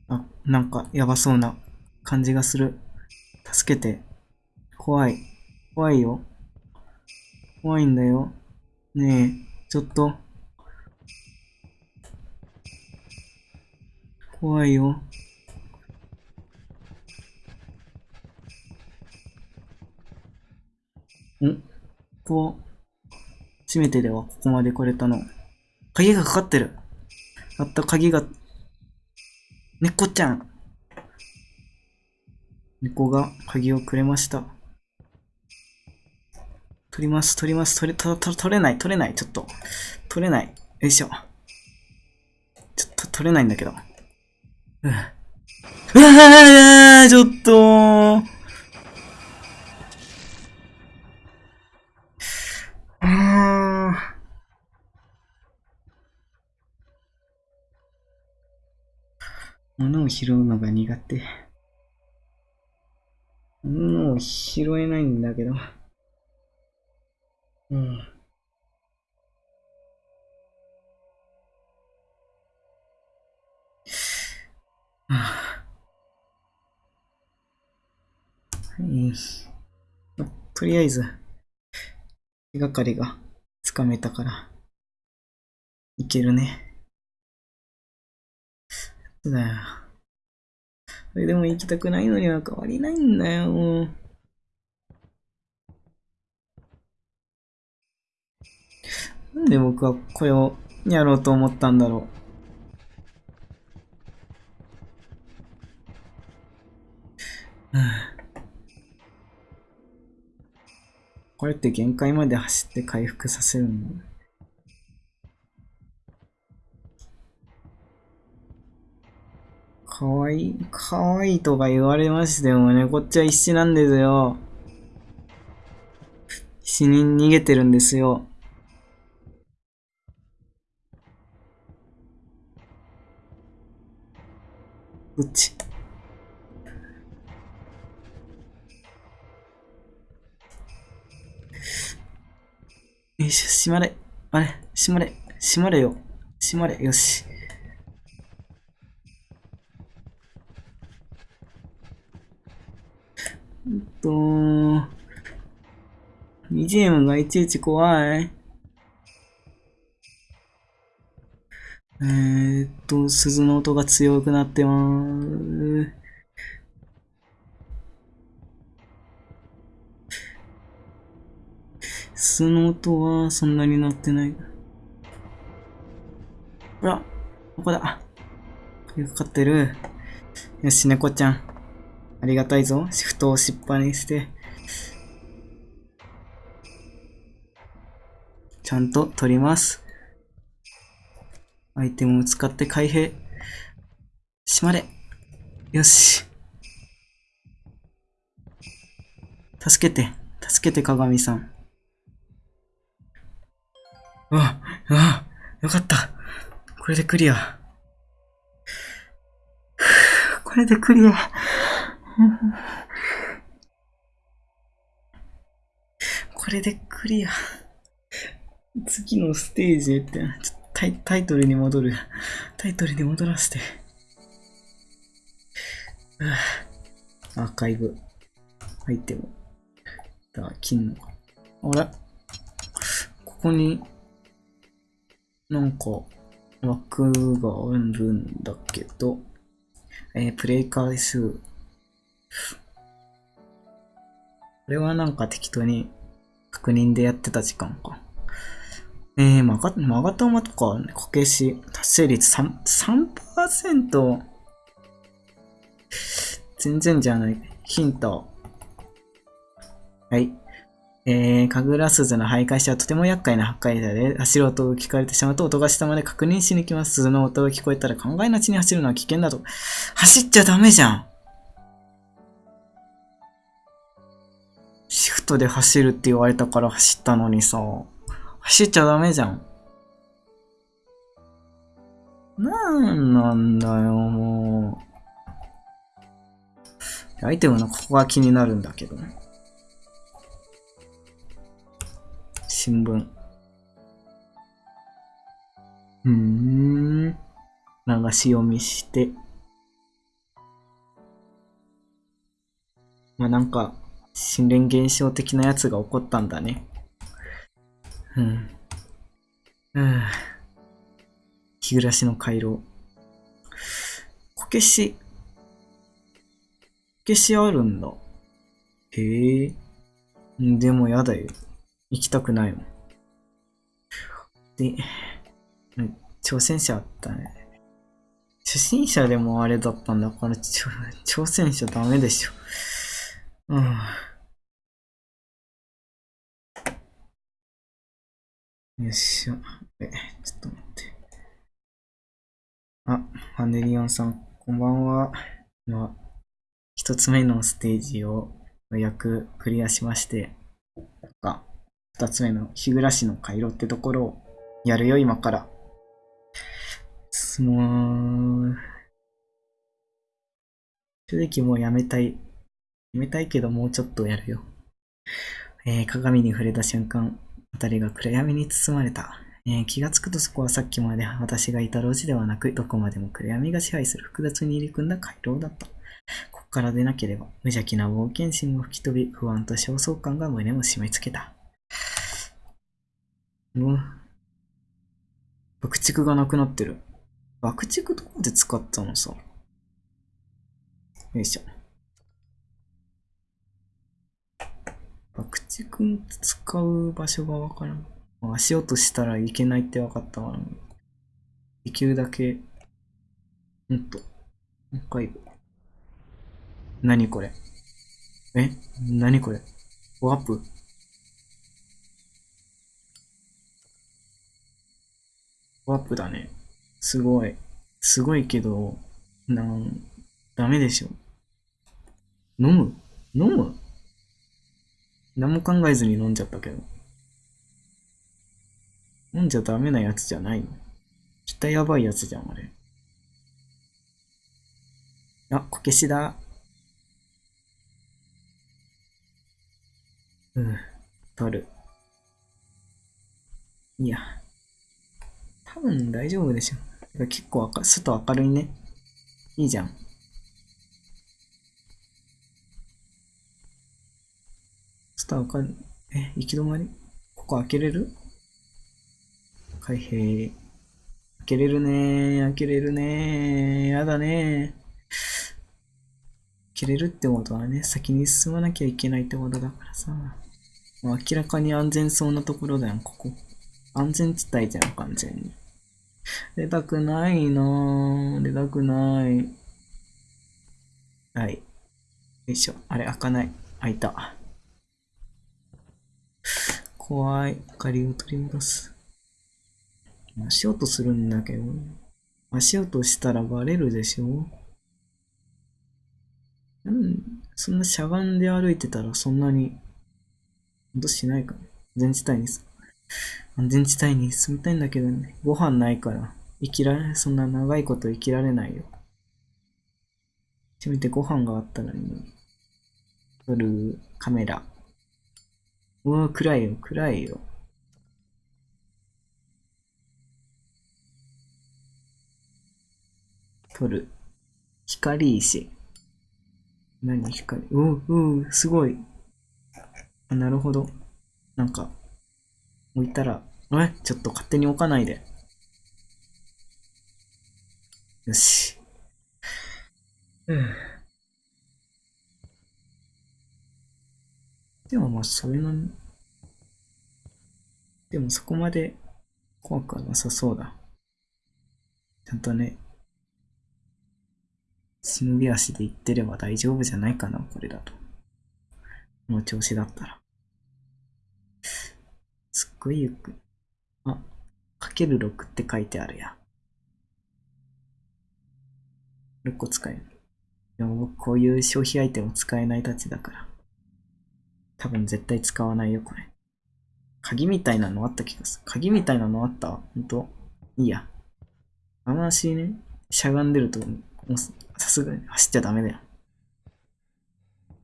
あ、なんかやばそうな感じがする。助けて。怖い。怖いよ。怖いんだよ。ねえ、ちょっと。怖いよ。んこう、初めてではここまで来れたの。鍵がかかってる。あった鍵が、猫ちゃん。猫が鍵をくれました。取ります、取ります、取れ、と、と、取れない、取れない、ちょっと。取れない。よいしょ。ちょっと取れないんだけど。うん。うわちょっとあー物を拾うのが苦手。物を拾えないんだけど。うん。はあはい。まとりあえず、手がかりがつかめたから、いけるね。そうだよ。それでも行きたくないのには変わりないんだよ、もう。なんで僕はこれをやろうと思ったんだろう。う んこれって限界まで走って回復させるの？かわいい、かわいいとか言われましてもね、こっちは必死なんですよ。必死に逃げてるんですよ。どっちよいしょ、閉まれ。あれ、閉まれ。閉まれよ。閉まれ。よし。えっと、BGM がいちいち怖い。え、っと、鈴の音が強くなってます。鈴の音はそんなに鳴ってない。ほら、ここだ。鍵かかってる。よし、猫ちゃん。ありがたいぞ。シフトを押しっぱにして。ちゃんと取ります。アイテムを使って開閉。閉まれ。よし。助けて。助けて、鏡さん。うわ、うわ、よかった。これでクリア。これでクリア。これでクリア。次のステージへって、タイタイトルに戻る。タイトルに戻らせて。アーカイブ。アイテム。だ、金の。あれ？ここに、なんか、枠があるんだけど、えープレイ回数。これはなんか適当に確認でやってた時間か。えー、まが、まがたまとか、ね、こけし、達成率3%。全然じゃない。ヒント。はい。えー、かぐら鈴の徘徊者はとても厄介な破壊者で、走る音を聞かれてしまうと音がしたまで確認しに来ます。鈴の音が聞こえたら考えなちに走るのは危険だと。走っちゃダメじゃんシフトで走るって言われたから走ったのにさ、走っちゃダメじゃん。なんなんだよ、もう。アイテムのここが気になるんだけどね。新聞。うーん。流し読みして。まあなんか、心霊現象的なやつが起こったんだね。うん。うん。日暮らしの回廊。こけし。こけしあるんだ。へえ。でもやだよ。行きたくないもん。で、挑戦者あったね。初心者でもあれだったんだから、ちょ挑戦者ダメでしょ。うん。よっしゃ。え、ちょっと待って。あ、ハネリオンさん、こんばんは。まあ、一つ目のステージをようやくクリアしまして、なんか、二つ目の日暮らしの回路ってところをやるよ、今から。すもう、正直もうやめたい。やめたいけどもうちょっとやるよ。えー鏡に触れた瞬間、辺りが暗闇に包まれた。えー気がつくとそこはさっきまで私がいた路地ではなく、どこまでも暗闇が支配する複雑に入り組んだ回廊だった。ここから出なければ、無邪気な冒険心も吹き飛び、不安と焦燥感が胸を締め付けた。うわ。爆竹がなくなってる。爆竹どこで使ったのさ？よいしょ。爆竹使う場所がわからん。足音したらいけないって分かったから、できるだけ、もっと、もう一回。何これ？え？何これ？ワープ？ワープだね。すごい。すごいけど、なん、ダメでしょ。飲む？飲む？何も考えずに飲んじゃったけど。飲んじゃダメなやつじゃないの。絶対やばいやつじゃん、あれ。あ、こけしだ。うん、取る。いや。多分大丈夫でしょ。結構明外明るいね。いいじゃん。外明るい。え、行き止まり？ここ開けれる？開閉。開けれるねー。開けれるねー。やだねー。開けれるってことはね、先に進まなきゃいけないってことだからさ。明らかに安全そうなところだよ、ここ。安全地帯じゃん、完全に。出たくないなぁ。出たくない。はい。よいしょ。あれ、開かない。開いた。怖い。明かりを取り戻す。足音するんだけど。足音したらバレるでしょうん、そんなしゃがんで歩いてたらそんなに、音しないか。全地帯にさ。安全地帯に住みたいんだけどね。ご飯ないから、生きられ、そんな長いこと生きられないよ。せめてご飯があったらいいのに。撮るカメラ。うわ、暗いよ、暗いよ。撮る。光石。何光？うううすごい。あ、なるほど。なんか、置いたら、え？ちょっと勝手に置かないで。よし。うん。でもまあ、そういうの、でもそこまで怖くはなさそうだ。ちゃんとね、忍び足で行ってれば大丈夫じゃないかな、これだと。この調子だったら。すっごいゆっくり。あ、かける6って書いてあるや。6個使える。でも僕こういう消費アイテム使えないたちだから。多分絶対使わないよ、これ。鍵みたいなのあった気がする。鍵みたいなのあった？ほんといいや。あの足ね、しゃがんでると、もうさすがに走っちゃダメだよ。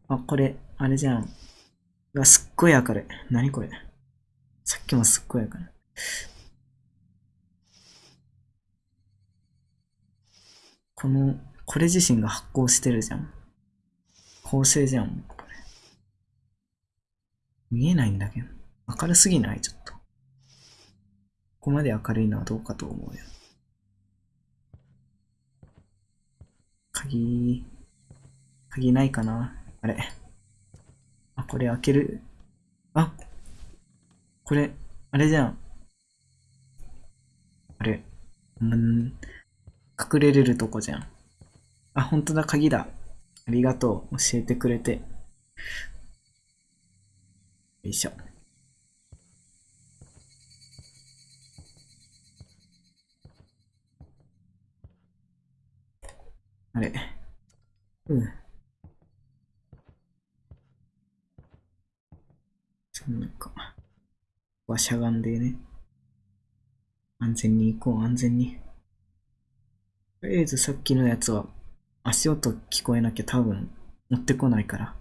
あ、これ、あれじゃん。うわ、すっごい明るい。何これ？さっきもすっごい明るい。この、これ自身が発光してるじゃん。構成じゃん、見えないんだけど。明るすぎない？ちょっと。ここまで明るいのはどうかと思うよ。鍵、鍵ないかな？あれ。あ、これ開ける。あこれ、あれじゃん。あれ。うん。隠れれるとこじゃん。あ、本当だ、鍵だ。ありがとう。教えてくれて。よいしょ。あれ。うん。そんなか。ここはしゃがんでね。安全に行こう、安全に。とりあえずさっきのやつは足音聞こえなきゃ多分持ってこないから。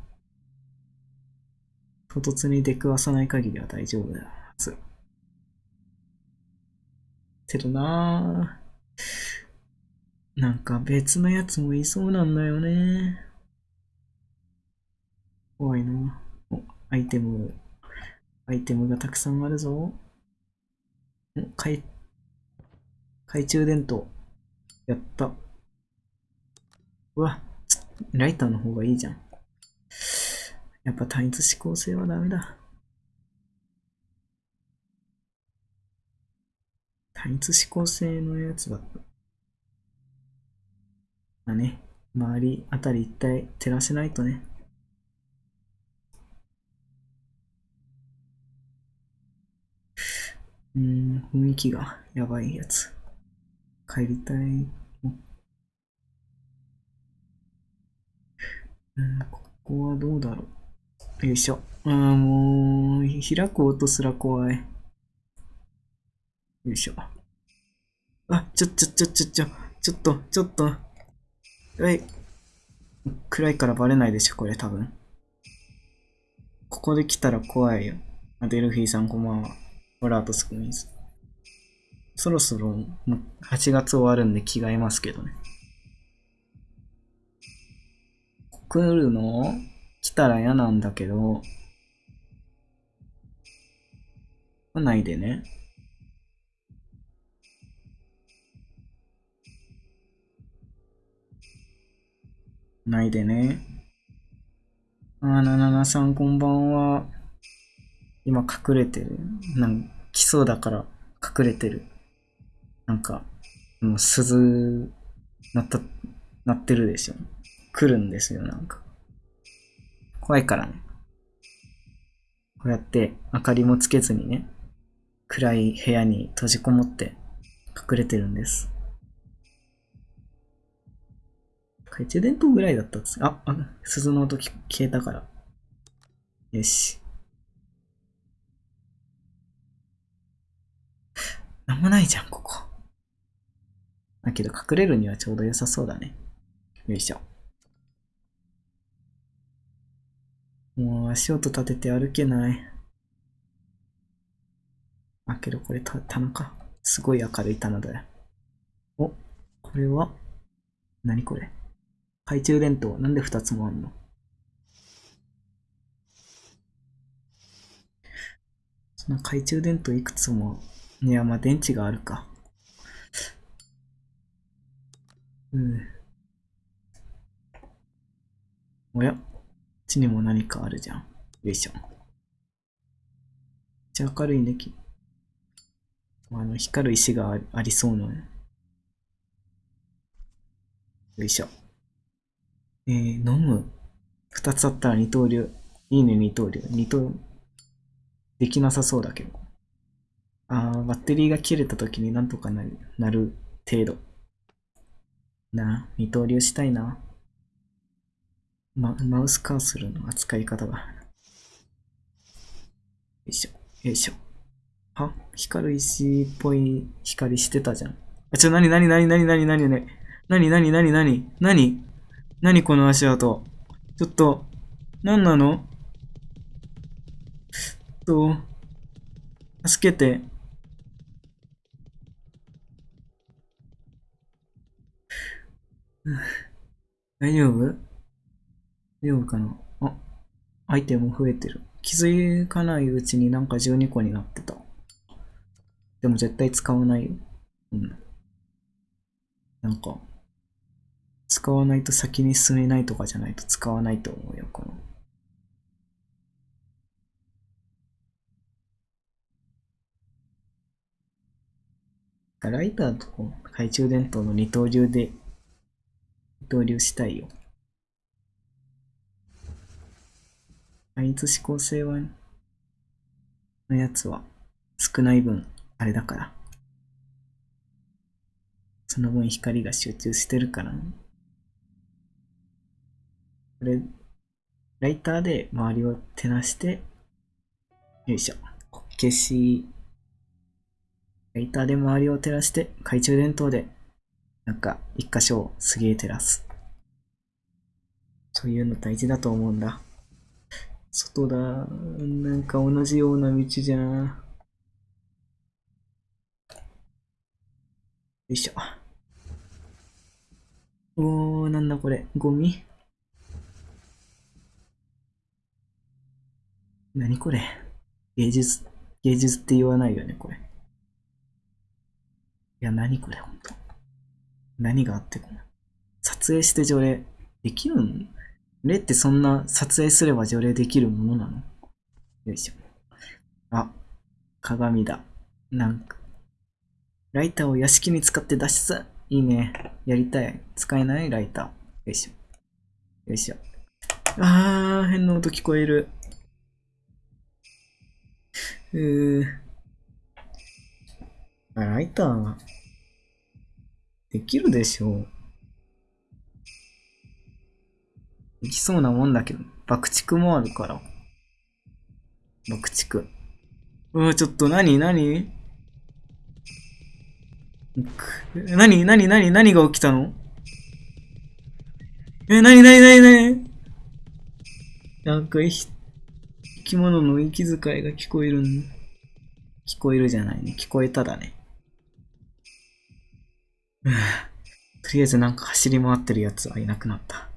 唐突に出くわさない限りは大丈夫だはず。けどなぁ。なんか別のやつもいそうなんだよね。怖いなお、アイテム、アイテムがたくさんあるぞ。ん懐、懐中電灯。やった。うわ、ライターの方がいいじゃん。やっぱ単一指向性はダメだ。単一指向性のやつだった。だね。周りあたり一体照らせないとね。うん、雰囲気がやばいやつ。帰りたい。うん、ここはどうだろう。よいしょ。ああ、もう、開く音すら怖い。よいしょ。あ、ちょ、ちょ、ちょ、ちょ、ちょ、ちょっと、ちょっと。えい。暗いからバレないでしょ、これ多分。ここで来たら怖いよ。あ、デルフィーさんこんばんは。ホラーとスクミーズ。そろそろ、もう8月終わるんで着替えますけどね。来るの来たら嫌なんだけど、来ないでね。ないでね。あ、なななさんこんばんは。今隠れてる。なん来そうだから隠れてる。なんか、もう鈴、鳴った、鳴ってるでしょ。来るんですよ、なんか。怖いからね。こうやって明かりもつけずにね、暗い部屋に閉じこもって隠れてるんです。懐中電灯ぐらいだったっつあ、あ、鈴の音消えたから。よし。なんもないじゃん、ここ。だけど隠れるにはちょうど良さそうだね。よいしょ。もう足音立てて歩けない。あ、けどこれた棚か。すごい明るい棚だよ。お、これは？何これ？懐中電灯。なんで2つもあんの？そんな懐中電灯いくつも。いや、まあ電池があるか。うん。おや、ちにも何かあるじゃん。よいしょ。めっちゃ明るいね、きあの、光る石があありそうなね。よいしょ。えー、飲む。二つあったら二刀流。いいね、二刀流。二刀、できなさそうだけど。あー、バッテリーが切れた時になんとかなる、なる程度。なあ、二刀流したいな。ま、マウスカーソルの扱い方が。よいしょ、よいしょ。あ、光る石っぽい光してたじゃん。あ、ちょ、なになになになになになになになになになになになになにこの足跡。ちょっと、なんなの？と、助けて。大丈夫？大丈夫かなあ、アイテム増えてる。気づかないうちになんか12個になってた。でも絶対使わないよ。うん。なんか、使わないと先に進めないとかじゃないと使わないと思うよ、この。ライターと懐中電灯の二刀流で二刀流したいよ。単一指向性は、のやつは少ない分、あれだから。その分光が集中してるから、ね。これ、ライターで周りを照らして、よいしょ。消し、ライターで周りを照らして、懐中電灯で、なんか、一箇所をすげえ照らす。そういうの大事だと思うんだ。外だ。なんか同じような道じゃん。よいしょ。おー、なんだこれ。ゴミ？何これ？芸術、芸術って言わないよね、これ。いや、何これ、ほんと。何があってこの？撮影して除霊できるん？霊ってそんな撮影すれば除霊できるものなの？よいしょ。あ、鏡だ。なんか。ライターを屋敷に使って脱出いいね。やりたい。使えない？ライター。よいしょ。よいしょ。あー、変な音聞こえる。うー。あ、ライター、できるでしょう。できそうなもんだけど、爆竹もあるから。爆竹。うわ、ちょっと何？何？何？何？何？何が起きたの？え、何？何？何？何？なんか生き物の息遣いが聞こえるん聞こえるじゃないね。聞こえただね。とりあえずなんか走り回ってるやつはいなくなった。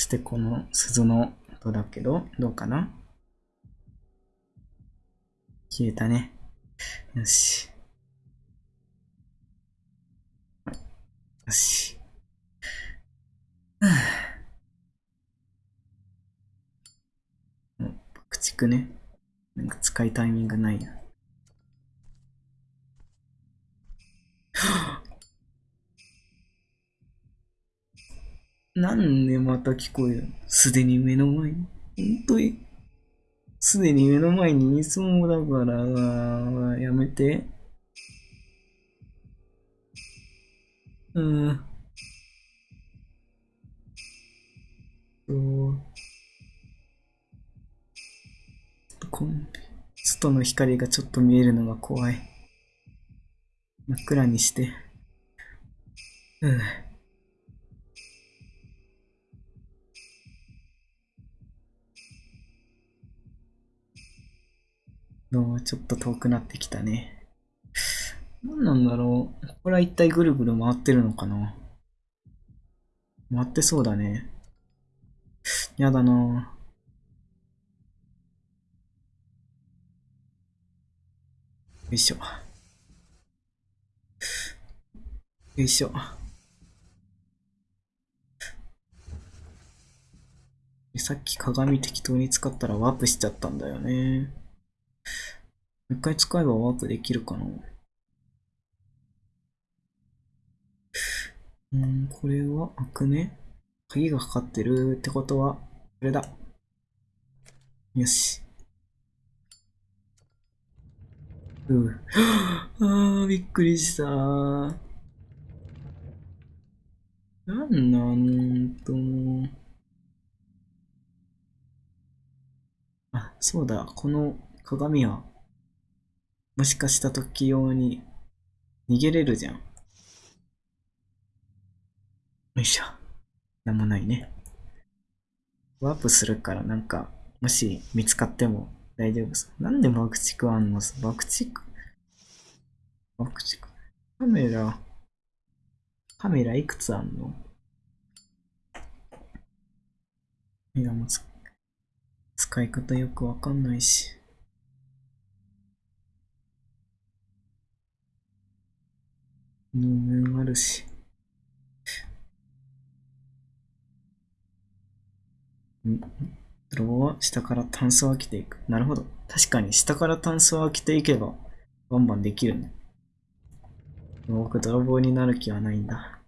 そしてこの鈴の音だけど、どうかな？消えたね。よし。よし。もう爆竹ね。なんか使いタイミングないな。なんでまた聞こえるすでに目の前に。ほんとに？すでに目の前にいそうだから、やめて。うん。そう。こん外の光がちょっと見えるのが怖い。真っ暗にして。うん。ちょっと遠くなってきたね。何なんだろう。これは一体ぐるぐる回ってるのかな回ってそうだね。やだなよいしょ。よいしょ。さっき鏡適当に使ったらワープしちゃったんだよね。一回使えばワープできるかなうん、これは開くね。鍵がかかってるってことは、これだ。よし。うう。あー、びっくりしたなんなんと。あ、そうだ。この鏡は、もしかした時用に逃げれるじゃん。よいしょ。なんもないね。ワープするからなんか、もし見つかっても大丈夫です。なんで爆竹あんの爆竹爆竹カメラ、カメラいくつあんの？いや、もう使い方よくわかんないし。能面あるし。ん泥棒は下からタンスを開けていく。なるほど。確かに下からタンスを開けていけば、バンバンできるね。僕、泥棒になる気はないんだ。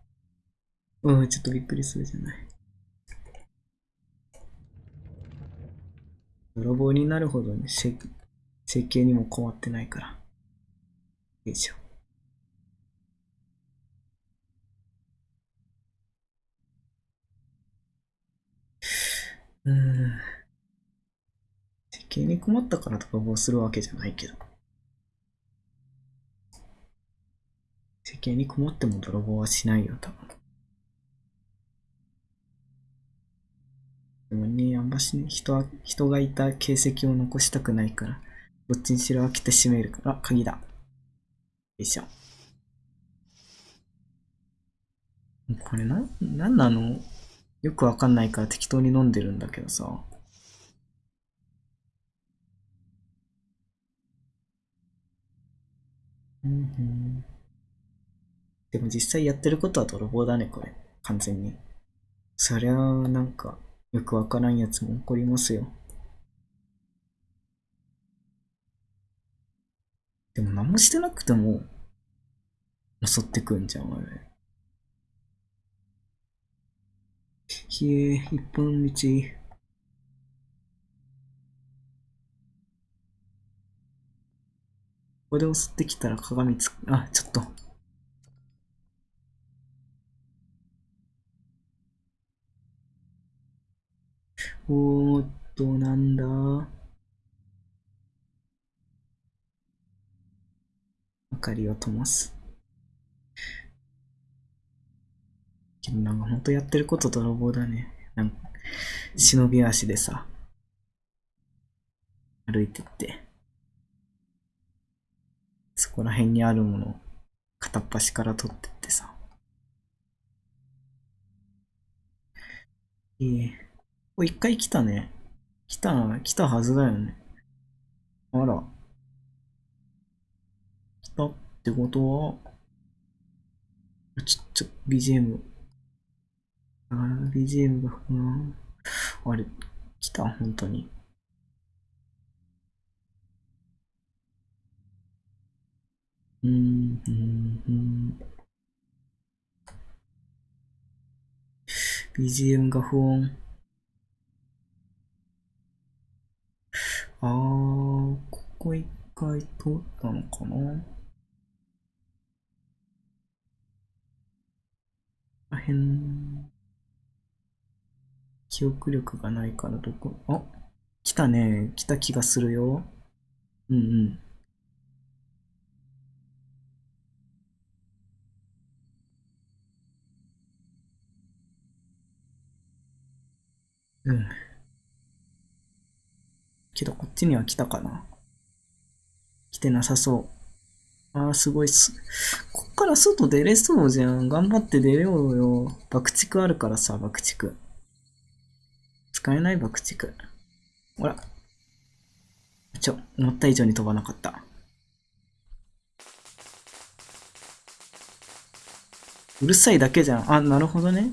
うん、ちょっとびっくりするじゃない。泥棒になるほどね、設計にも困ってないから。よいしょ。うん。設計に困ったから泥棒するわけじゃないけど。設計に困っても泥棒はしないよ、多分。でもね、あんまし人は、人がいた形跡を残したくないから、どっちにしろ開けて閉めるから、鍵だ。よいしょ。これな、なんなの？よくわかんないから適当に飲んでるんだけどさ。うんうん。でも実際やってることは泥棒だね、これ。完全に。そりゃあ、なんか、よくわからんやつも怒りますよ。でも何もしてなくても、襲ってくんじゃん、あひえ、一本道。ここで襲ってきたら鏡つく、あ、ちょっと。おーっと、なんだ？明かりを灯す。なんかほんとやってること泥棒だね。なんか、忍び足でさ、歩いてって、そこら辺にあるものを片っ端から取ってってさ。ええお、一回来たね。来た、来たはずだよね。あら。来たってことは、ちょ、ちょ、BGM。あー BGM が、うん。あれ、来た本当に。うん、うん、うん。BGM が不穏。あー、ここ一回通ったのかなあへん。記憶力がないからどこ、あ、来たね。来た気がするよ。うんうん。うん。けどこっちには来たかな来てなさそう。あー、すごいっす。こっから外出れそうじゃん。頑張って出ようよ。爆竹あるからさ、爆竹。使えない爆竹。ほら。ちょ、思った以上に飛ばなかった。うるさいだけじゃん。あ、なるほどね。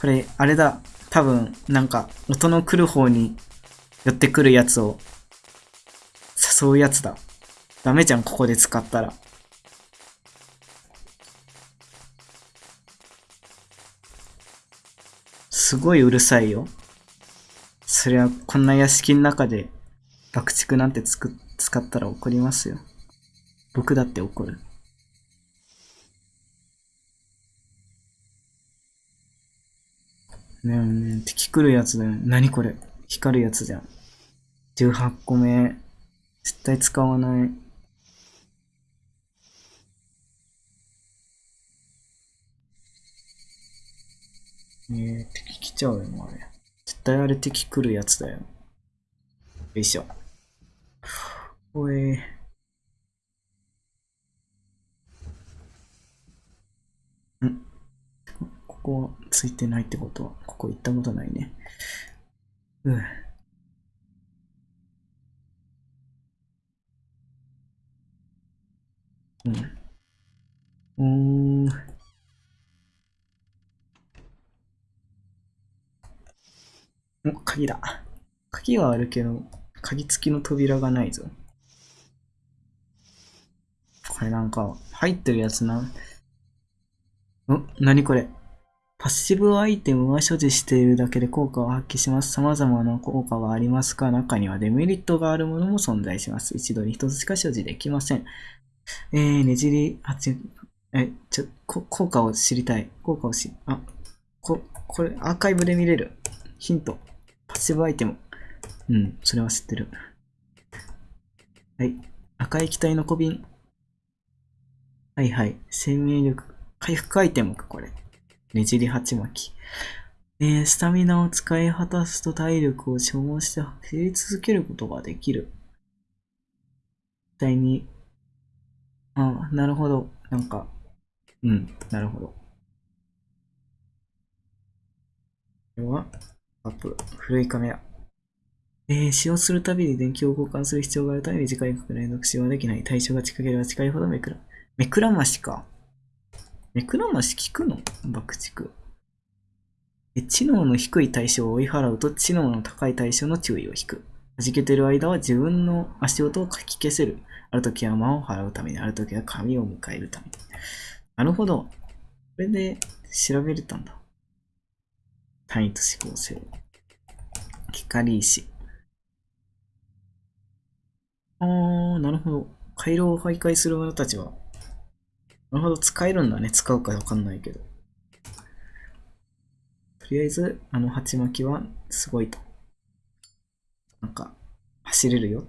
これ、あれだ。多分、なんか、音の来る方に寄ってくるやつを誘うやつだ。ダメじゃん、ここで使ったら。すごいうるさいよ。そりゃ、こんな屋敷の中で爆竹なんてつく使ったら怒りますよ。僕だって怒る。ねえねえ、敵来るやつだよ。何これ光るやつじゃん。18個目。絶対使わない。えー、敵来ちゃうよ、あれ。対あれ敵来るやつだよ。よいしょ。おえー。ん？ここはついてないってことは、ここ行ったことないね。うん。うん。うん。お、鍵だ。鍵はあるけど、鍵付きの扉がないぞ。これなんか、入ってるやつな。ん何これパッシブアイテムは所持しているだけで効果を発揮します。様々な効果がありますが、中にはデメリットがあるものも存在します。一度に一つしか所持できません。えー、ねじり、8、え、ちょ、効果を知りたい。効果を知、あ、こ、これ、アーカイブで見れる。ヒント。パッシブアイテム。うん、それは知ってる。はい。赤い機体の小瓶。はいはい。生命力。回復アイテムか、これ。ねじり鉢巻き。えー、スタミナを使い果たすと体力を消耗して走り続けることができる。絶対に。ああ、なるほど。なんか、うん、なるほど。これは、アップ。古いカメラ。えー、使用するたびに電気を交換する必要があるため短い角連続使用はできない。対象が近ければ近いほどめくら。めくらましか。めくらまし効くの？爆竹。え、知能の低い対象を追い払うと知能の高い対象の注意を引く。弾けてる間は自分の足音をかき消せる。ある時は魔を払うために、ある時は神を迎えるために。なるほど。これで調べれたんだ。単位と指向性。光石。あー、なるほど。回廊を徘徊する者たちは、なるほど、使えるんだね。使うかわかんないけど。とりあえず、あの鉢巻きはすごいと。なんか、走れるよ